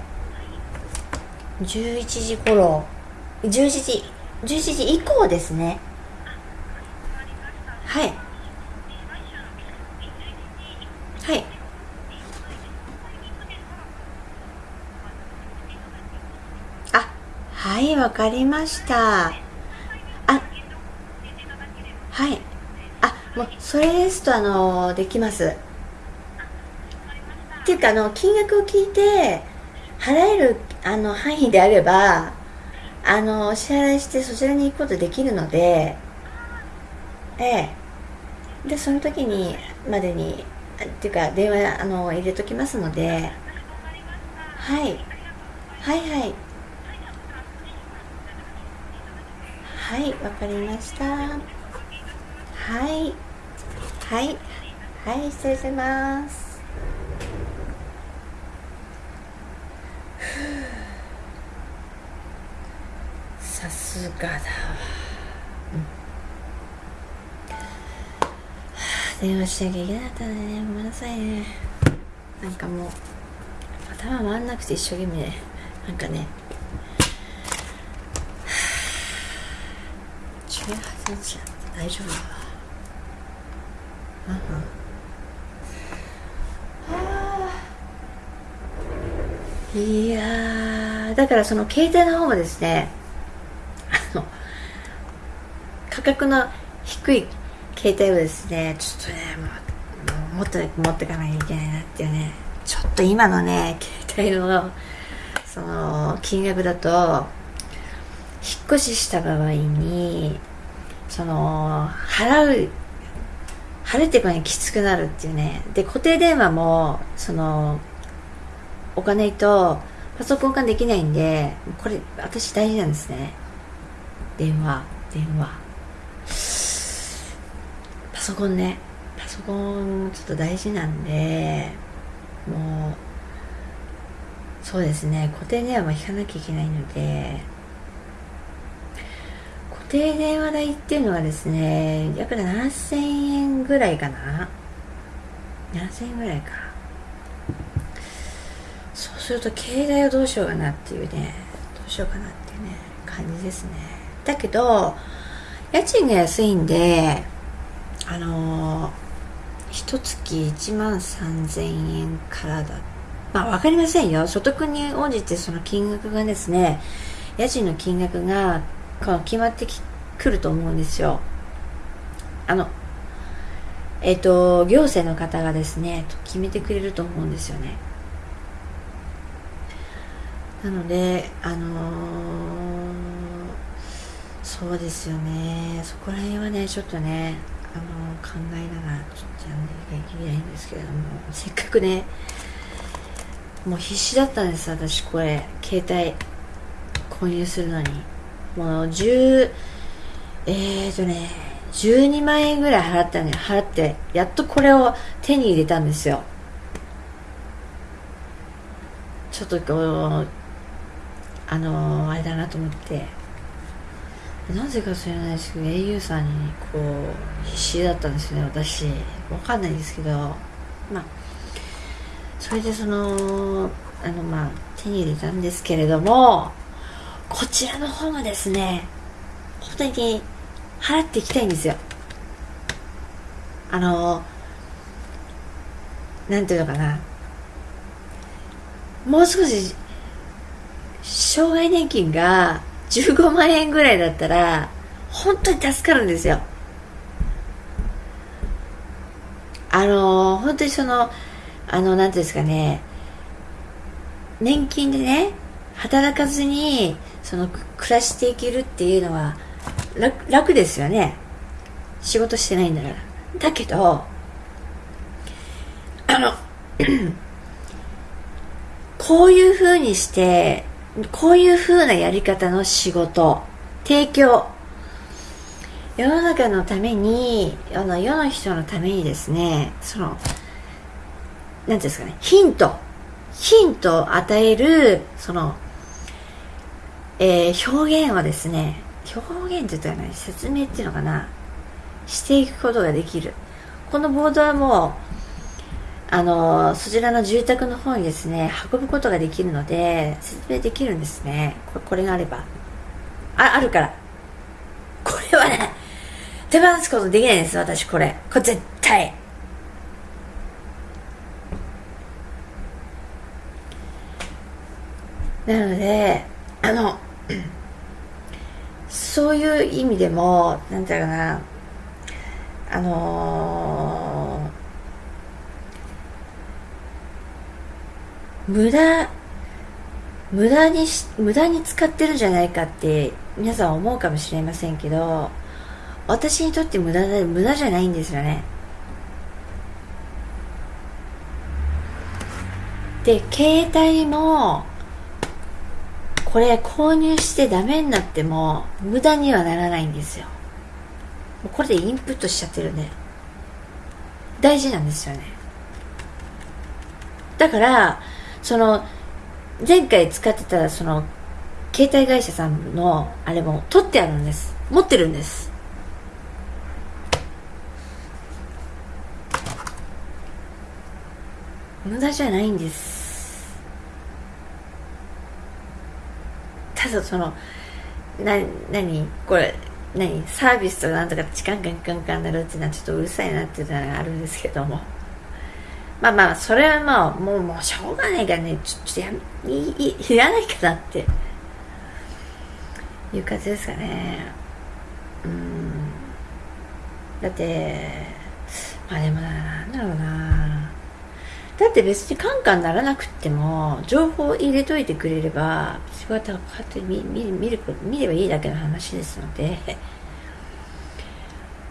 11時頃。11時11時以降ですね。はい。はい。あはいわかりました。あはい。あもうそれですとあのできます。っていうかあの金額を聞いて払えるあの範囲であればあのお支払いしてそちらに行くことできるのでええ。でその時にまでにっていうか電話あの入れときますのではい。はいはい。はいわかりました。はい。はい。はい失礼しますさすがだわ、うん、電話しなきゃいけなかったね。ごめんなさいね。なんかもう頭回んなくて一生懸命。ねなんかね。18日だ。大丈夫だわ。いやだからその携帯の方もですね価格の低い携帯をですねちょっとねもうもっと持ってかなきゃいけないなっていうねちょっと今のね携帯のその金額だと引っ越しした場合にその払う晴れてくにきつくなるっていうねで固定電話もその置かないとパソコン化できないんでこれ私大事なんですね。電話電話。パソコンね。パソコンちょっと大事なんでもうそうですね。固定電話も引かなきゃいけないので固定電話代っていうのはですね約7000円ぐらいかな。7000円ぐらいか。そうすると携帯をどうしようかなっていうねどうしようかなっていうね感じですね。だけど家賃が安いんであのー、一月1万3000円からだ。まあ分かりませんよ。所得に応じてその金額がですね家賃の金額が決まってくると思うんですよ。あのえっ、ー、と行政の方がですね決めてくれると思うんですよね。なのであのー、そうですよね。そこら辺はねちょっとねあの、考えながらちょっとやんなきゃいけないんですけれども。せっかくねもう必死だったんです私これ。携帯購入するのに。もう10えーとね12万円ぐらい払ったね払ってやっとこれを手に入れたんですよ。ちょっとこうあのー、あれだなと思って。なぜか知らないですけど au さんにこう必死だったんですよね私。わかんないですけど。まあそれでそのあのまあ手に入れたんですけれどもこちらの方がですね本当に払っていきたいんですよ。あのなんていうのかな。もう少し障害年金が15万円ぐらいだったら本当に助かるんですよ。あの本当にそのあのなんていうんですかね。年金でね働かずにその暮らしていけるっていうのは楽ですよね。仕事してないんだから。だけどあの [clears throat] こういう風にしてこういう風なやり方の仕事。提供。世の中のために世の世の人のためにですねその何ていうんですかねヒント。ヒントを与えるその、えー、表現をですね表現って言ったらね説明っていうのかな？していくことができる。このボードはもうあのそちらの住宅の方にですね運ぶことができるので説明できるんですね。これがあれば。ああるから。これはね手放すことできないです私これ。これ絶対。なのであのそういう意味でもなんていうかな。あのー、無駄無駄にし無駄に使ってるんじゃないかって皆さん思うかもしれませんけど私にとって無駄で無駄じゃないんですよね。で携帯もこれ購入してダメになっても無駄にはならないんですよ。これでインプットしちゃってるんで。大事なんですよね。だからその前回使ってたその携帯会社さんのあれも取ってあるんです。持ってるんです。無駄じゃないんです。ただそのな何？これ何？サービスとなんとかチカンカンカンカンなるっていうのはちょっとうるさいなっていうのがあるんですけども。まあまあそれはまあもうもうしょうがないからね。ちょっとやいいいらないかなって。いう感じですかね。うん。だってまあでもなんだろうな。だって別にカンカンならなくても情報を入れといてくれれば仕事がこうやって見見見る見ればいいだけの話ですので。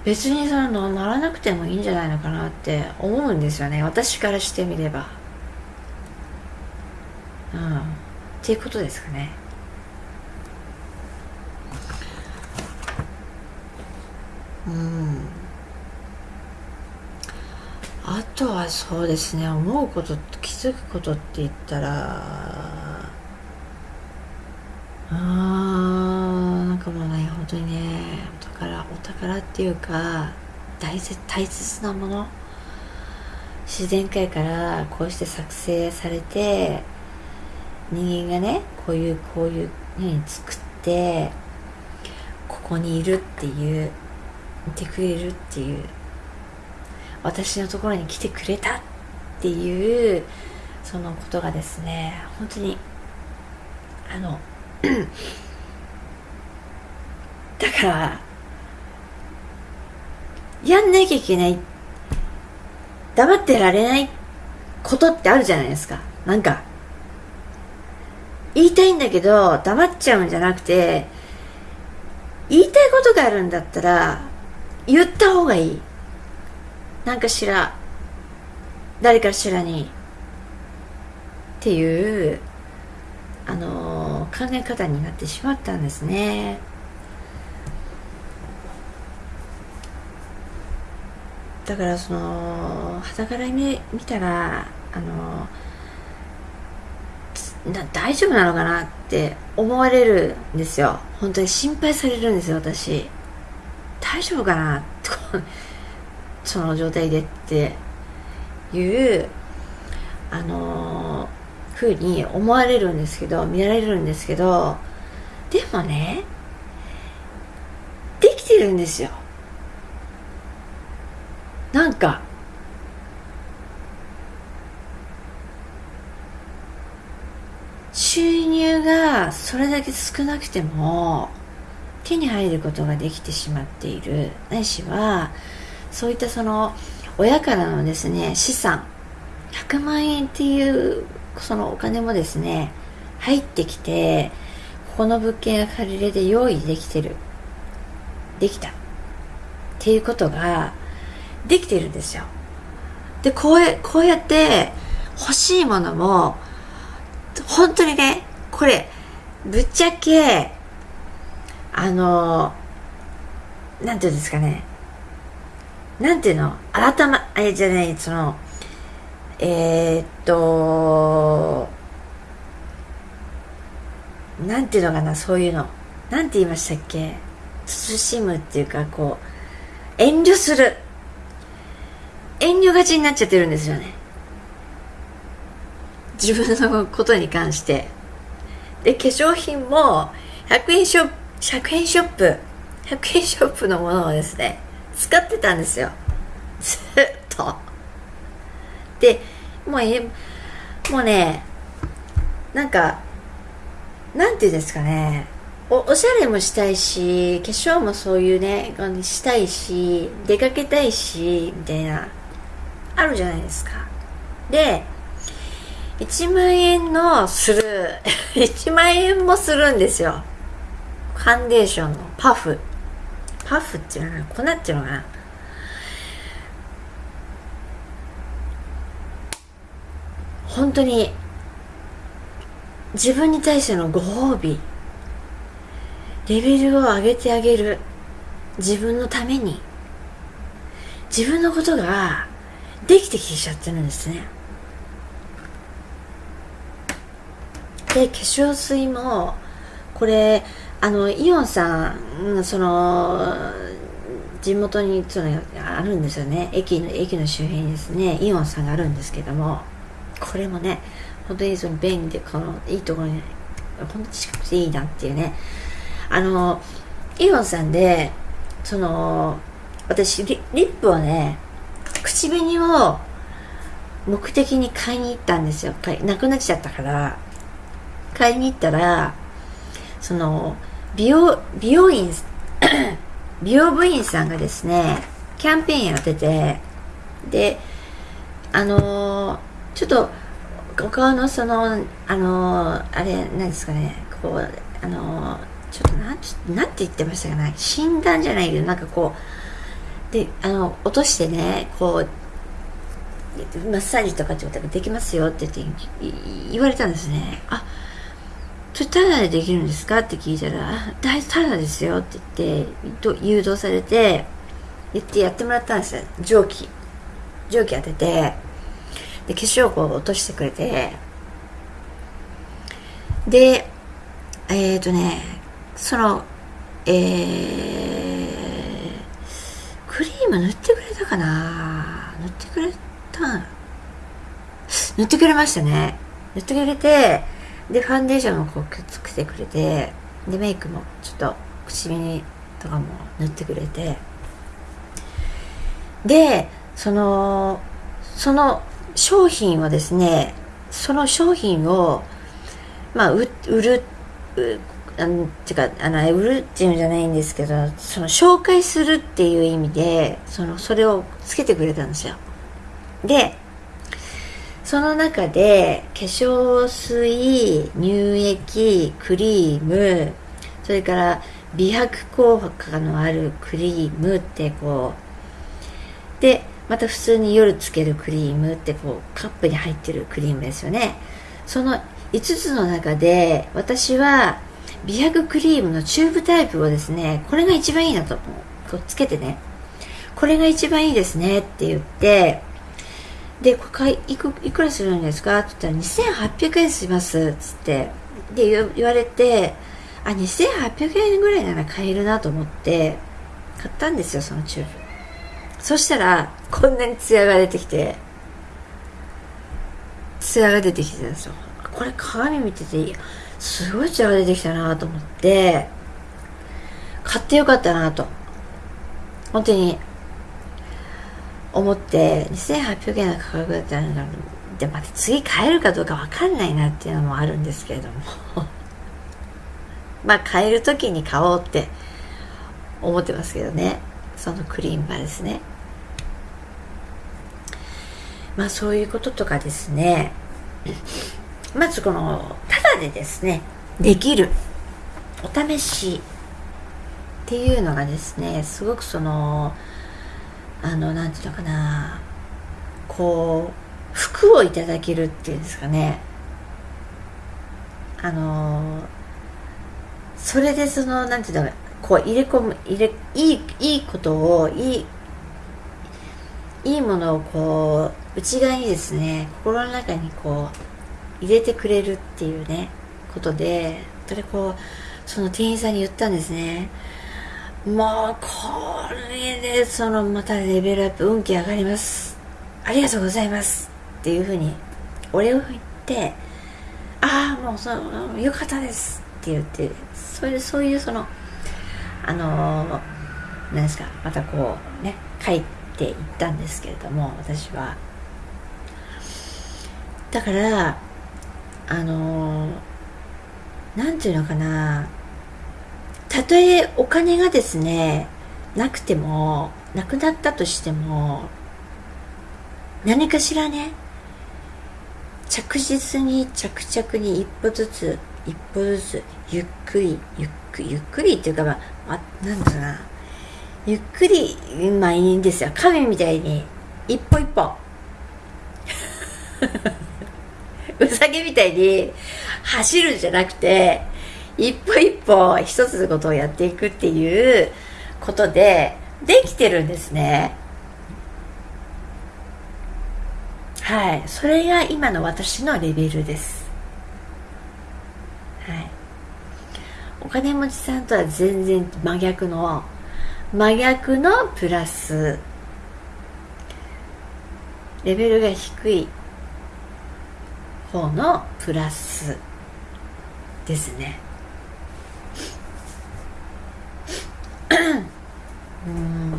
別にそのならなくてもいいんじゃないのかなって思うんですよね。私からしてみれば。うん。っていうことですかね。うん。あとはそうですね。思うこと気づくことって言ったらあーなんかもうね本当にね宝お宝っていうか大切大切なもの。自然界からこうして作成されて人間がねこういうこういうふうに作ってここにいるっていういてくれるっていう私のところに来てくれたっていうそのことがですね本当にあの [clears throat] だからやんなきゃいけない。黙ってられないことってあるじゃないですか。なんか。言いたいんだけど黙っちゃうんじゃなくて言いたいことがあるんだったら言った方がいい。なんかしら誰かしらに。っていうあのー、考え方になってしまったんですね。だからその肌から見たらあの大丈夫なのかなって思われるんですよ。本当に心配されるんですよ私。大丈夫かなと [laughs] その状態でっていうあの、ふうに思われるんですけど見られるんですけどでもねできてるんですよ。なんか収入がそれだけ少なくても手に入ることができてしまっている。ないしはそういったその親からのですね資産100万円っていうそのお金もですね入ってきてここの物件が借りれで用意できてる。できた。っていうことができてるんですよ。でこうこうやって欲しいものも本当にねこれぶっちゃけあのなんていうんですかね。なんていうの？改まあれじゃないそのえー、っとなんていうのかなそういうの。なんて言いましたっけ？慎むっていうかこう遠慮する。遠慮がちになっちゃってるんですよね。自分のことに関して。で化粧品も100円ショップ100円ショップ100円ショップのものをですね使ってたんですよ。ずっと。でもうえもうねなんかなんていうんですかね。おおしゃれもしたいし化粧もそういうねしたいし出かけたいしみたいな。あるじゃないですか。で1万円のする [laughs] 1万円もするんですよ。ファンデーションのパフ。パフっていうのは粉っていうのかな。本当に自分に対してのご褒美。レベルを上げてあげる。自分のために。自分のことができてきちゃってるんですね。で化粧水もこれあのイオンさんその地元にそのあるんですよね。駅の駅の周辺にですねイオンさんがあるんですけどもこれもね本当にその便利でこのいいところに本当に近くていいなっていうね。あのイオンさんでその私リリップをね口紅を目的に買いに行ったんですよ。なくなっちゃったから。買いに行ったらその美容美容院 [coughs] 美容部員さんがですねキャンペーンやっててであのー、ちょっとお顔のそのあのー、あれ何ですかねこうあのー、ちょっとなんなんて言ってましたかね診断じゃないけどなんかこうであの落としてねこうマッサージとかってことができますよって言って言われたんですねあそれタダでできるんですか？って聞いたら、大タダですよって言って、誘導されて、言ってやってもらったんですよ。蒸気。蒸気当てて、で、化粧を落としてくれて、で、えっ、ー、とね、その、えー、クリーム塗ってくれたかな？塗ってくれた塗ってくれましたね。塗ってくれて、でファンデーションもこうくっつけてくれてでメイクもちょっと口紅とかも塗ってくれて。でそのその商品をですねその商品をまあ売るあのてかあの売るっていうんじゃないんですけどその紹介するっていう意味でそのそれをつけてくれたんですよ。でその中で化粧水乳液クリームそれから美白効果のあるクリームってこうでまた普通に夜つけるクリームってこうカップに入ってるクリームですよね。その5つの中で私は美白クリームのチューブタイプをですねこれが一番いいなとこうつけてね。これが一番いいですねって言ってで、これいくいくらするんですか？って言ったら2800円しますっつって。で言われてあ2800円ぐらいなら買えるなと思って買ったんですよそのチューブ。そしたらこんなにツヤが出てきてツヤが出てきてたんですよ。これ鏡見てていいすごいツヤが出てきたなと思って買ってよかったなと本当に思って2800円の価格だったらでまた次買えるかどうか分かんないなっていうのもあるんですけれども。[laughs] まあ買える時に買おうって思ってますけどね。そのクリームはですね。まあそういうこととかですね。まずこのただでですねできるお試しっていうのがですねすごくそのあのなんていうのかなこう服をいただけるっていうんですかね。あの、それでそのなんていうのこう入れ込む入れいいいいことをいいいいものをこう内側にですね心の中にこう入れてくれるっていうねことでそれこうその店員さんに言ったんですね。もうこれでそのまたレベルアップ運気上がります。ありがとうございます。っていうふうにお礼を言ってああもうそのよかったです。って言ってそういうそういうそのあのー、なんですかまたこうね帰っていったんですけれども私は。だからあの何、て言うのかな。たとえお金がですねなくてもなくなったとしても何かしらね着実に着々に一歩ずつ一歩ずつゆっくりゆっくりゆっくりっていうかまあなんだろうな。ゆっくりまあいいんですよ。亀みたいに一歩一歩。うさぎみたいに走るんじゃなくて一歩一歩一つのことをやっていくっていうことでできてるんですね。はい。それが今の私のレベルです。はい。お金持ちさんとは全然真逆の真逆のプラス。レベルが低い。方のプラスですね。うん。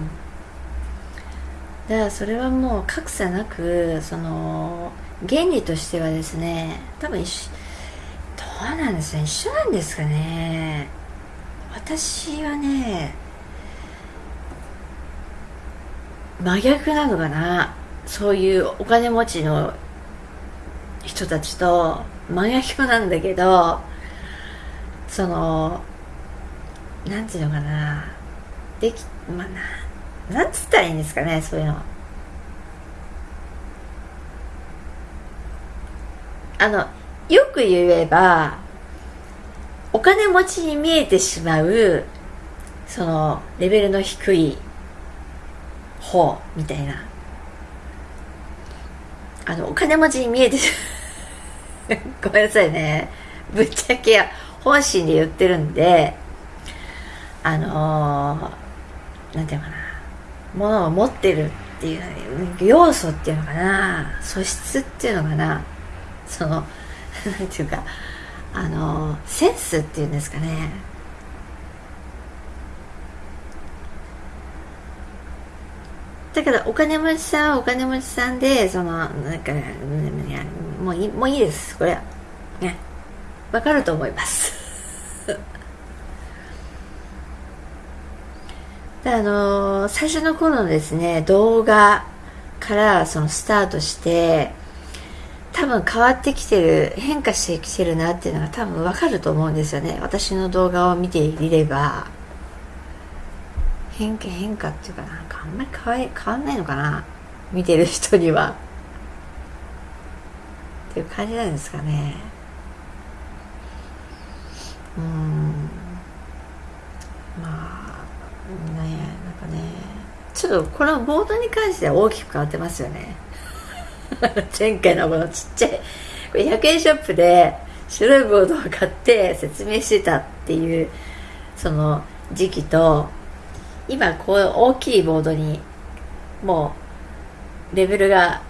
だからそれはもう格差なくその原理としてはですね多分一どうなんですね一緒なんですかね。私はね真逆なのかな。そういうお金持ちの人たちと真逆なんだけどそのなんていうのかな。できまあななんつったらいいんですかねそういうの。あのよく言えばお金持ちに見えてしまうそのレベルの低い方みたいな。あのお金持ちに見えて [laughs] ごめんなさいね。ぶっちゃけ本心で言ってるんであのー、なんていうかな。ものを持ってるっていう要素っていうのかな。素質っていうのかな。その [laughs] なんていうかあのー、センスっていうんですかね。だからお金持ちさんはお金持ちさんでそのなんかもういいもういいです。これは。ね。わかると思います。[laughs] であのー、最初の頃のですね動画からそのスタートして多分変わってきてる変化してきてるなっていうのが多分わかると思うんですよね。私の動画を見ていれば。変化変化っていうかな。あんまり変わ変わんないのかな？見てる人には。っていう感じなんですかね。うん。まあねなんかね。ちょっとこのボードに関しては大きく変わってますよね。[laughs] 前回のこのちっちゃいこれ100円ショップで白いボードを買って説明してたっていうその時期と今こう大きいボードにもうレベルが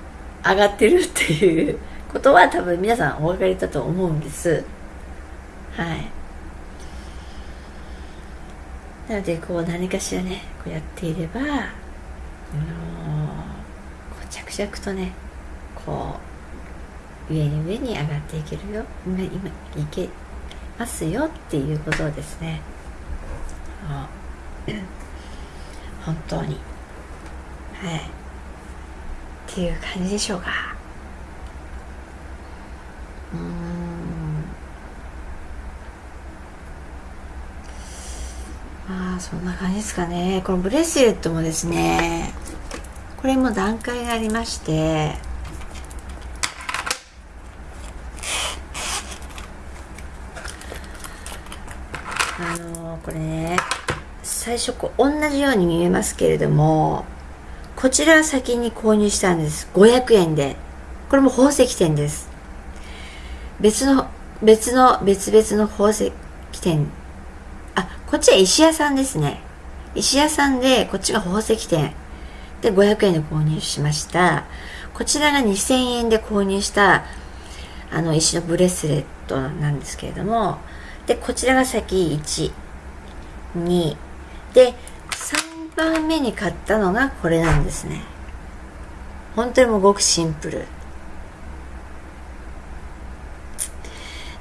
上がってるっていうことは多分皆さんお分かりだと思うんです。はい。なのでこう何かしらねこうやっていればあのこう着々とねこう上に上に上がっていけるよ。今今いけますよっていうことをですね本当に。はい。っていう感じでしょうか。うん。まあそんな感じですかね。このブレスレットもですねこれも段階がありましてれね最初こう同じように見えますけれどもこちらは先に購入したんです。500円で。これも宝石店です。別の別の別々の宝石店。あこっちは石屋さんですね。石屋さんでこっちが宝石店。で500円で購入しました。こちらが2000円で購入したあの石のブレスレットなんですけれども。でこちらが先12で3番目に買ったのがこれなんですね。本当にもうごくシンプル。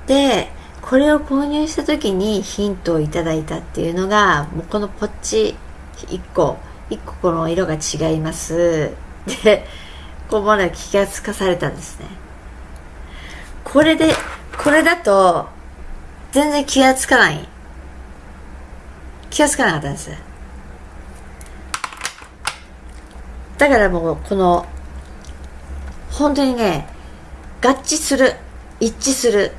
でこれを購入した時にヒントをいただいたっていうのがもうこのポッチ1個1個この色が違います。でこうまだ気がつかされたんですね。これでこれだと全然気がつかない。気がつかなかったんです。だからもうこの本当にね合致する一致する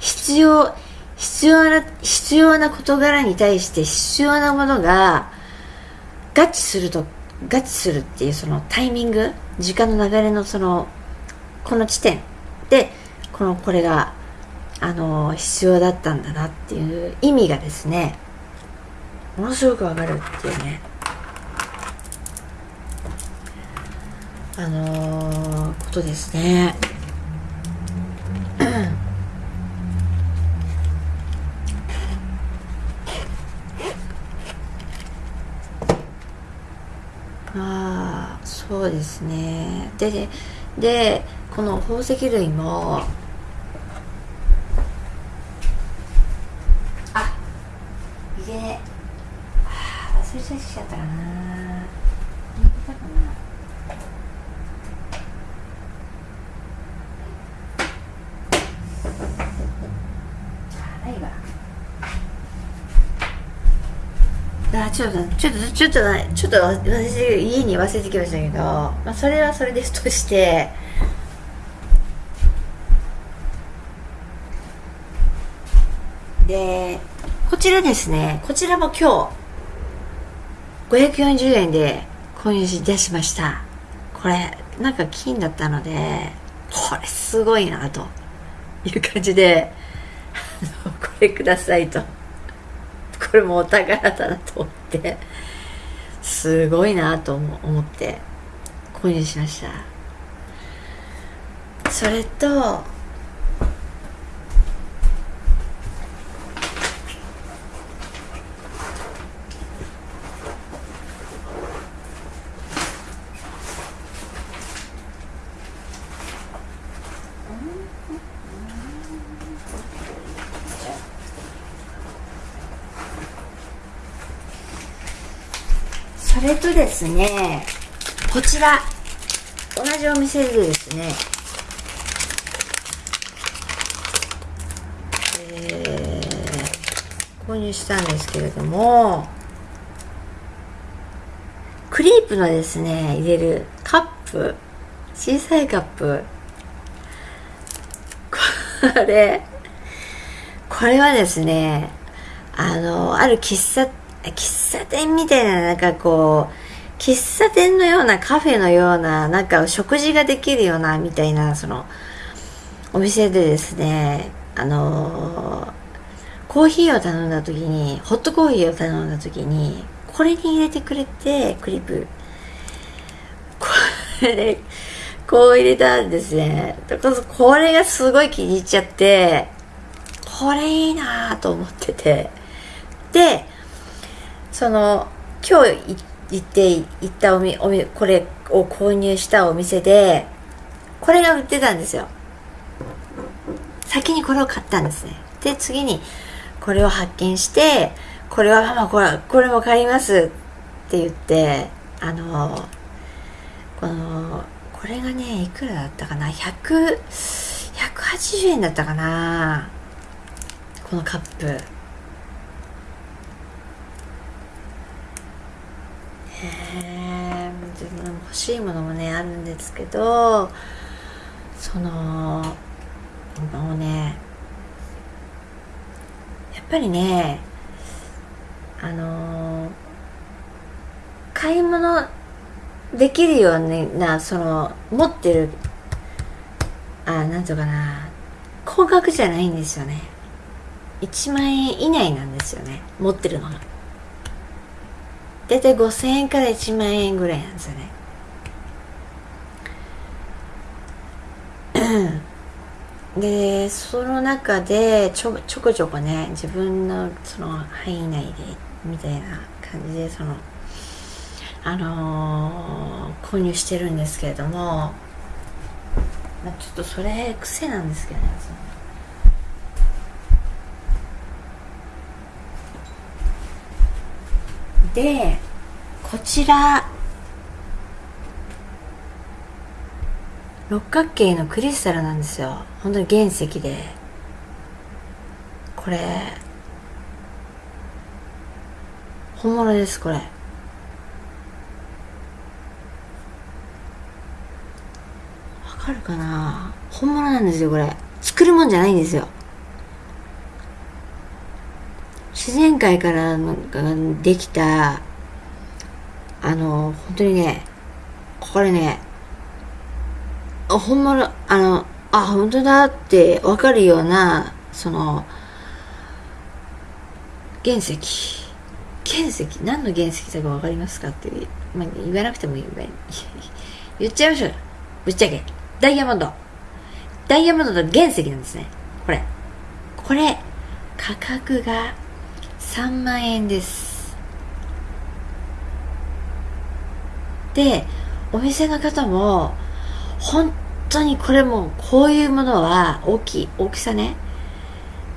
必要必要な必要な事柄に対して必要なものが合致すると合致するっていうそのタイミング時間の流れのそのこの地点でこのこれがあの必要だったんだなっていう意味がですねものすごくわかるっていうねあのー、ことですね。[clears throat] ああそうですねででこの宝石類もあ入れ忘れちゃったかな。入れたかなちょっとちょっとちょっとちょっと私家に忘れてきましたけど、まあ、それはそれですとしてでこちらですね。こちらも今日540円で購入し出しました。これなんか金だったのでこれすごいなと。いう感じでこれくださいと。これもお宝だなと思ってすごいなと思って購入しました。それとそれとですね。こちら同じお店でですね。えー、購入したんですけれどもクリープのですね入れるカップ小さいカップ。これこれはですねあのある喫茶喫茶店みたいななんかこう喫茶店のようなカフェのようななんか食事ができるようなみたいなそのお店でですねあのー、コーヒーを頼んだ時にホットコーヒーを頼んだ時にこれに入れてくれてクリップ。これこう入れたんですね。これがすごい気に入っちゃってこれいいなと思ってて。でその今日行って行ったおみおみこれを購入したお店でこれが売ってたんですよ。先にこれを買ったんですね。で次にこれを発見してこれはママこれこれも買いますって言ってあのこのこれがねいくらだったかな？100 180円だったかな？このカップ。え自分欲しいものもねあるんですけどそのもうねやっぱりねあの、買い物できるようなその持ってるあなんとかな高額じゃないんですよね。1万円以内なんですよね持ってるのが。大体5000円から1万円ぐらいなんですよね。でその中でちょちょこちょこね自分のその範囲内でみたいな感じでそのあのー、購入してるんですけれども、まあ、ちょっとそれ癖なんですけどねでこちら六角形のクリスタルなんですよ。本当に原石で。これ本物ですこれ。わかるかな？本物なんですよこれ。作るもんじゃないんですよ。自然界からできたあの本当にねこれねほんまの、あの、あ、本当だってわかるような、その、原石。原石、何の原石だかわかりますかって、まあ、言わなくてもいい。[laughs] 言っちゃいましょうぶっちゃけ。ダイヤモンド。ダイヤモンドの原石なんですね。これ。これ、価格が3万円です。で、お店の方も、本当にこれもこういうものは大きい大きさね。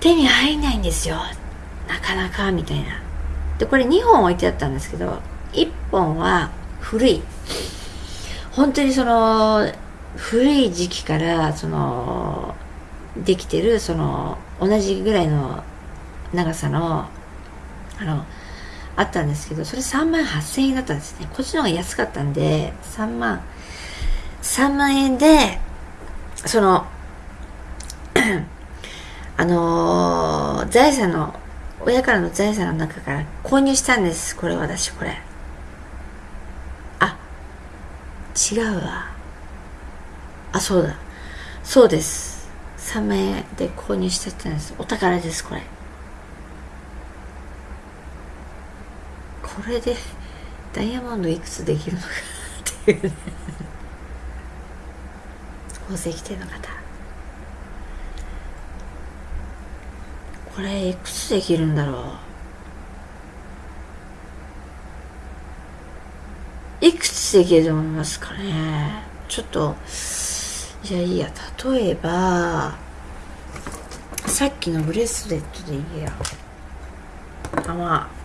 手に入んないんですよ。なかなかみたいな。でこれ2本置いてあったんですけど1本は古い。本当にその古い時期からそのできてるその同じぐらいの長さのあのあったんですけどそれ3万8000円だったんですね。こっちの方が安かったんで3万3万円でその [clears throat] あのー、財産の親からの財産の中から購入したんです。これ私これ。あ違うわ。あそうだ。そうです。3万円で購入してたんです。お宝ですこれ。これでダイヤモンドいくつできるのかっていうね。宝石店の方。これいくつできるんだろう。いくつできると思いますかね。ちょっとじゃあいいや例えばさっきのブレスレットでいいやあまあ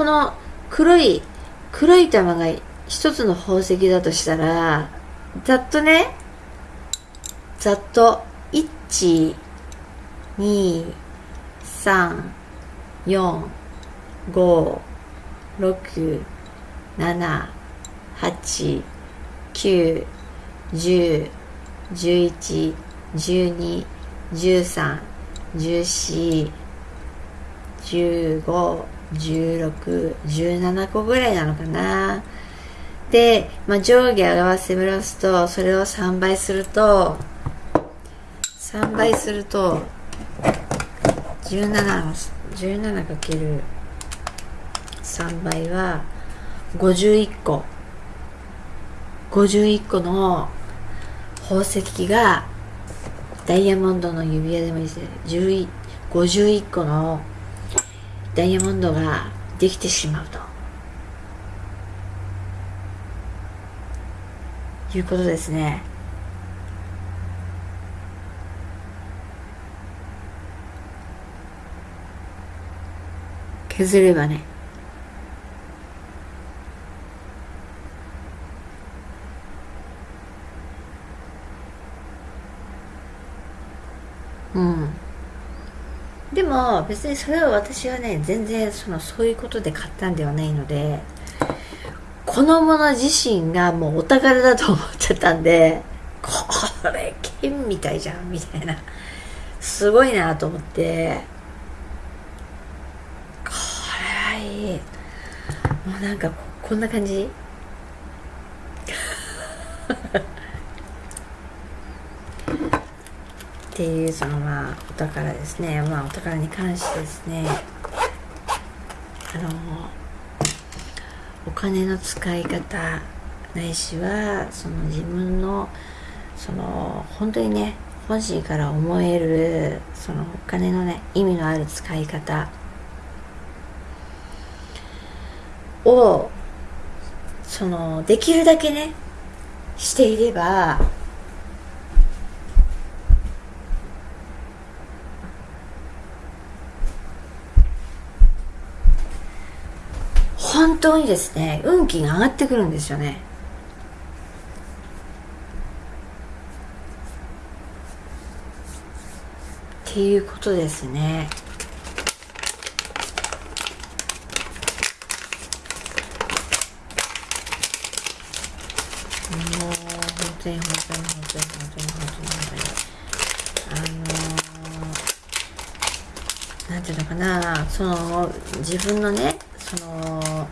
この黒い黒い玉が一つの宝石だとしたら、ざっとね、ざっと、1、2、3、4、5、6、7、8、9、10、11、12、13、14、15、1617個ぐらいなのかな。で、まあ、上下合わせますとそれを3倍すると3倍すると 17×3 倍は51個51個の宝石がダイヤモンドの指輪でもいいですね。51個のダイヤモンドができてしまうと。いうことですね。削ればね。うん。でも別にそれは私はね全然そのそういうことで買ったんではないのでこのもの自身がもうお宝だと思っちゃったんでこれ剣みたいじゃんみたいな。すごいなと思って。これはいい。もうなんかこんな感じ。っていうそのまあお宝ですね。まあお宝に関してですね。あのお金の使い方ないしはその自分のその本当にね本心から思えるそのお金のね意味のある使い方をそのできるだけねしていれば本当にですね運気が上がってくるんですよね。っていうことですね。もう本当に本当に本当に本当に本当に本当にあのなんていうのかなその自分のねその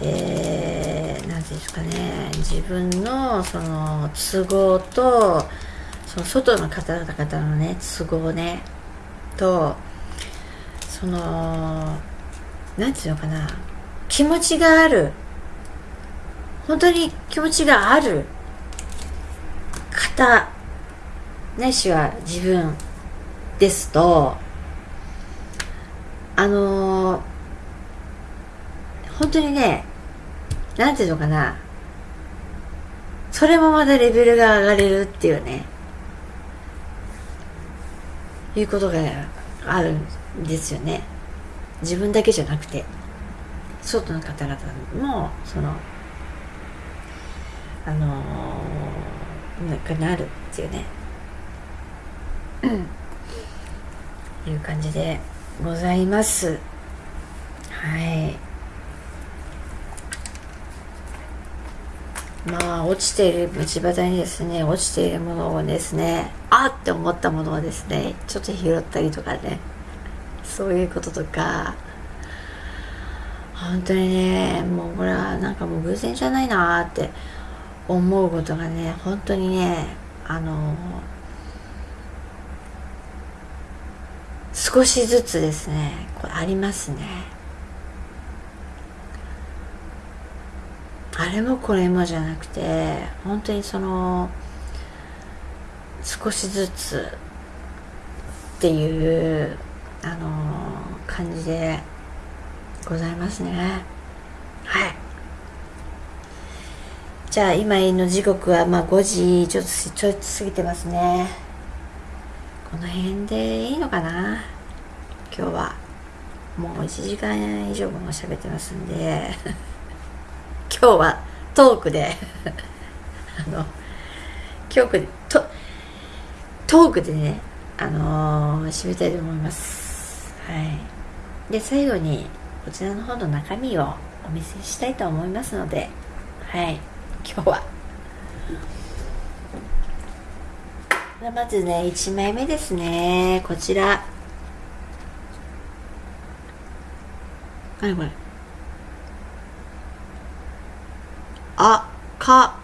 えー、なんていうんですかね。自分のその都合とその外の方々のね都合ね。とそのなんていうのかな。気持ちがある。本当に気持ちがある。方ないしは自分ですとあの当にね、なんていうのかな、それもまたレベルが上がれるっていうね、いうことがあるんですよね。自分だけじゃなくて、外の方々も、その、あのー、なんかなるっていうね、いう感じでございます。はい。まあ落ちている道端にですね落ちているものをですねあって思ったものをですねちょっと拾ったりとかねそういうこととか本当にねもうこれはなんかもう偶然じゃないなって思うことがね本当にねあの少しずつですねこれありますね。あれもこれもじゃなくて本当にその少しずつっていうあの感じでございますね。はい。じゃあ今の時刻はまあ5時ちょっとちょっと過ぎてますね。この辺でいいのかな？今日は。もう1時間以上も喋ってますんで。今日はトークで。[laughs] あの今日とトークでねあのー、締めたいと思います。はい。で最後にこちらの方の中身をお見せしたいと思いますので。はい。今日は。まずね1枚目ですね。こちら。何これ。あか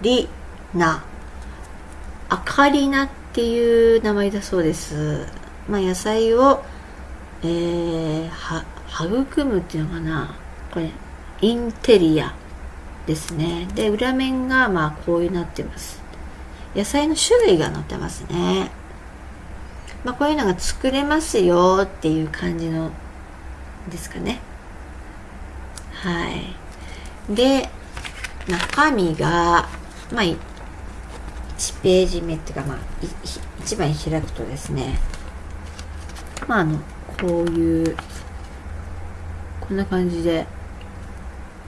りな。あかりなっていう名前だそうです。まあ野菜をえー、は育むっていうのかな。これインテリアですね。で裏面がまあこういうなってます。野菜の種類が載ってますね。まあこういうのが作れますよっていう感じのですかね。はい。で中身が、まあ、1ページ目っていうか、まあ、1枚開くとですね、まあ、あの、こういう、こんな感じで、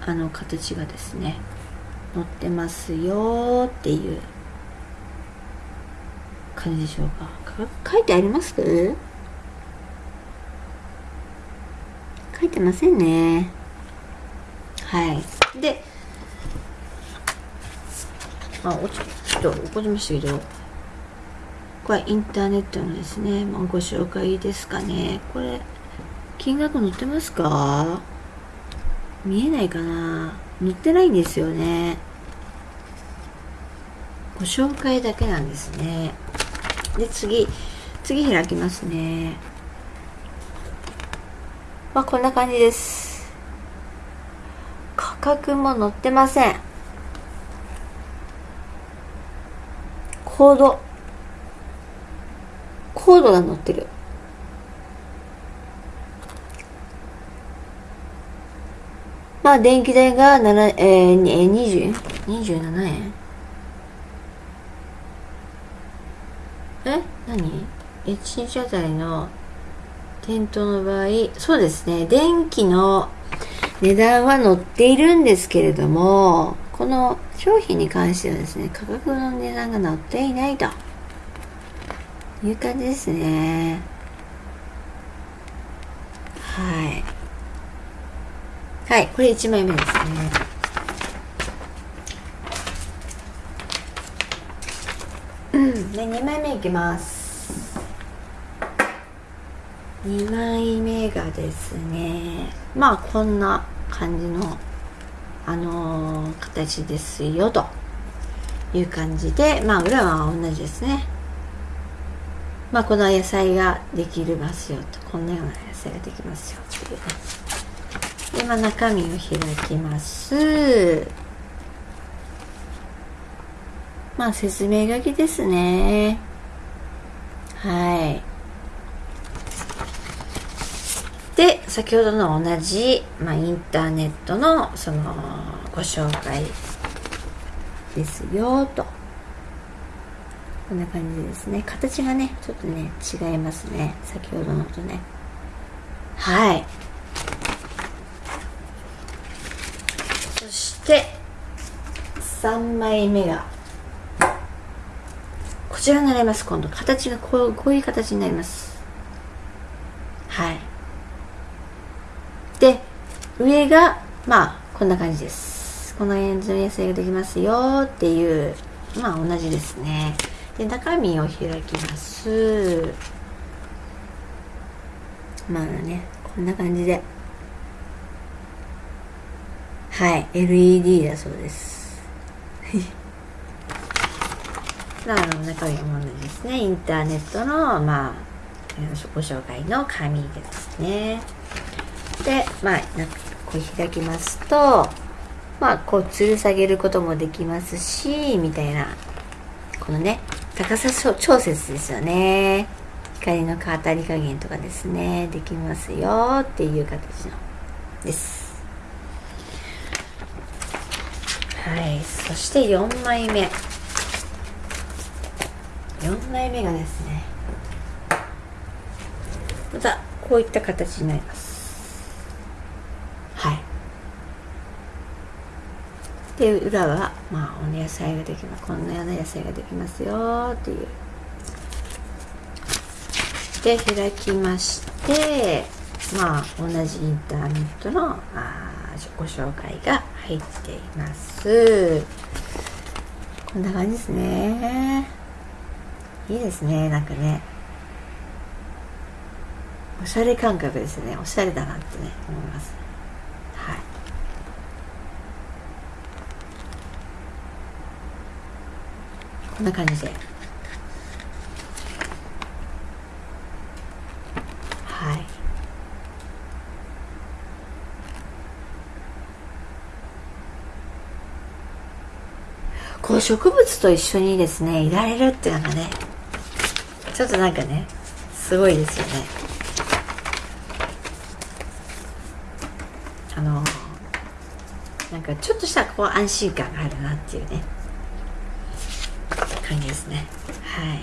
あの、形がですね、載ってますよっていう感じでしょうか。か書いてあります？書いてませんね。はい。で、まあ、ち、ちょっと怒りましたけど、これインターネットのですね、まあ、ご紹介ですかね。これ金額載ってますか？見えないかな？載ってないんですよね。ご紹介だけなんですね。で次次開きますね。まあこんな感じです。価格も載ってません。コード。コードが載ってる。まあ電気代が7、えー、20、27円？え？何 ?1 日あたりの店頭の場合、そうですね、電気の値段は載っているんですけれども、この商品に関してはですね、価格の値段が載っていないという感じですね。はい。はい、これ1枚目ですね。うん、で、2枚目いきます。2枚目がですね、まあこんな感じの、あのー、形ですよ、という感じで、まあ裏は同じですね。まあこの野菜ができますよと、こんなような野菜ができますよっていうね。で、まあ中身を開きます。まあ説明書きですね。はい。で、先ほどの同じ、まあ、インターネットのそのご紹介ですよと。こんな感じですね。形がね、ちょっとね、違いますね。先ほどのとね。はい。そして、3枚目が、こちらになります。今度、形がこうこういう形になります。はい。上がまあこんな感じです。この辺の野菜ができますよっていうまあ同じですね。で中身を開きます。まあねこんな感じで。はい LED だそうです。[laughs] まあの中身も同じですね。インターネットのまあご紹介の紙ですね。でまあこう開きますとまあこう吊る下げることもできますしみたいなこのね高さ調節ですよね。光の当たり加減とかですね。できますよっていう形のです。はい。そして4枚目。4枚目がですねまたこういった形になります。で裏はまあお野菜ができます。こんなような野菜ができますよっていう。で開きましてまあ同じインターネットのあご紹介が入っています。こんな感じですね。いいですねなんかね。おしゃれ感覚ですね。おしゃれだなってね思います。こんな感じで。はい。こう植物と一緒にですねいられるっていうのがねちょっとなんかねすごいですよね。あのなんかちょっとしたこう安心感があるなっていうね。感じですね。はい。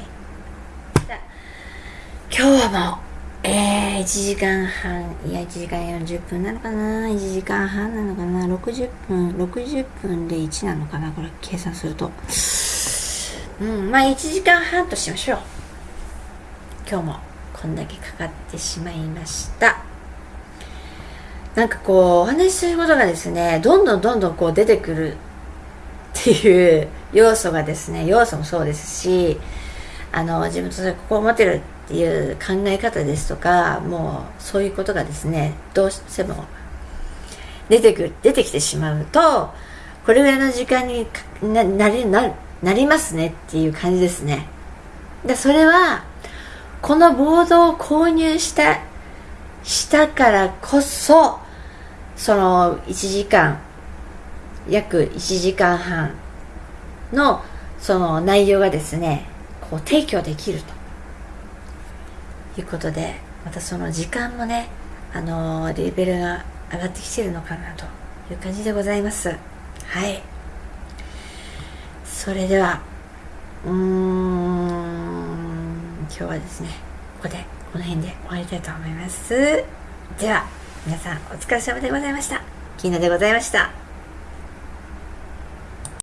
今日はもえー、1時間半いや1時間40分なのかな？1時間半なのかな？60分60分で1なのかな？これ計算すると。うんまあ1時間半としましょう。今日もこんだけかかってしまいました。なんかこうお話しすることがですねどんどんどんどんこう出てくるっていう要素がですね要素もそうですしあの自分とここを持てるっていう考え方ですとかもうそういうことがですねどうしても出てくる出てきてしまうとこれぐらいの時間にななりななりますねっていう感じですね。でそれはこのボードを購入したしたからこそその1時間約1時間半のその内容がですねこう提供できると。いうことでまたその時間もねあのレベルが上がってきてるのかなという感じでございます。はい。それではうーん今日はですねここでこの辺で終わりたいと思います。では皆さんお疲れ様でございました。キーナでございました。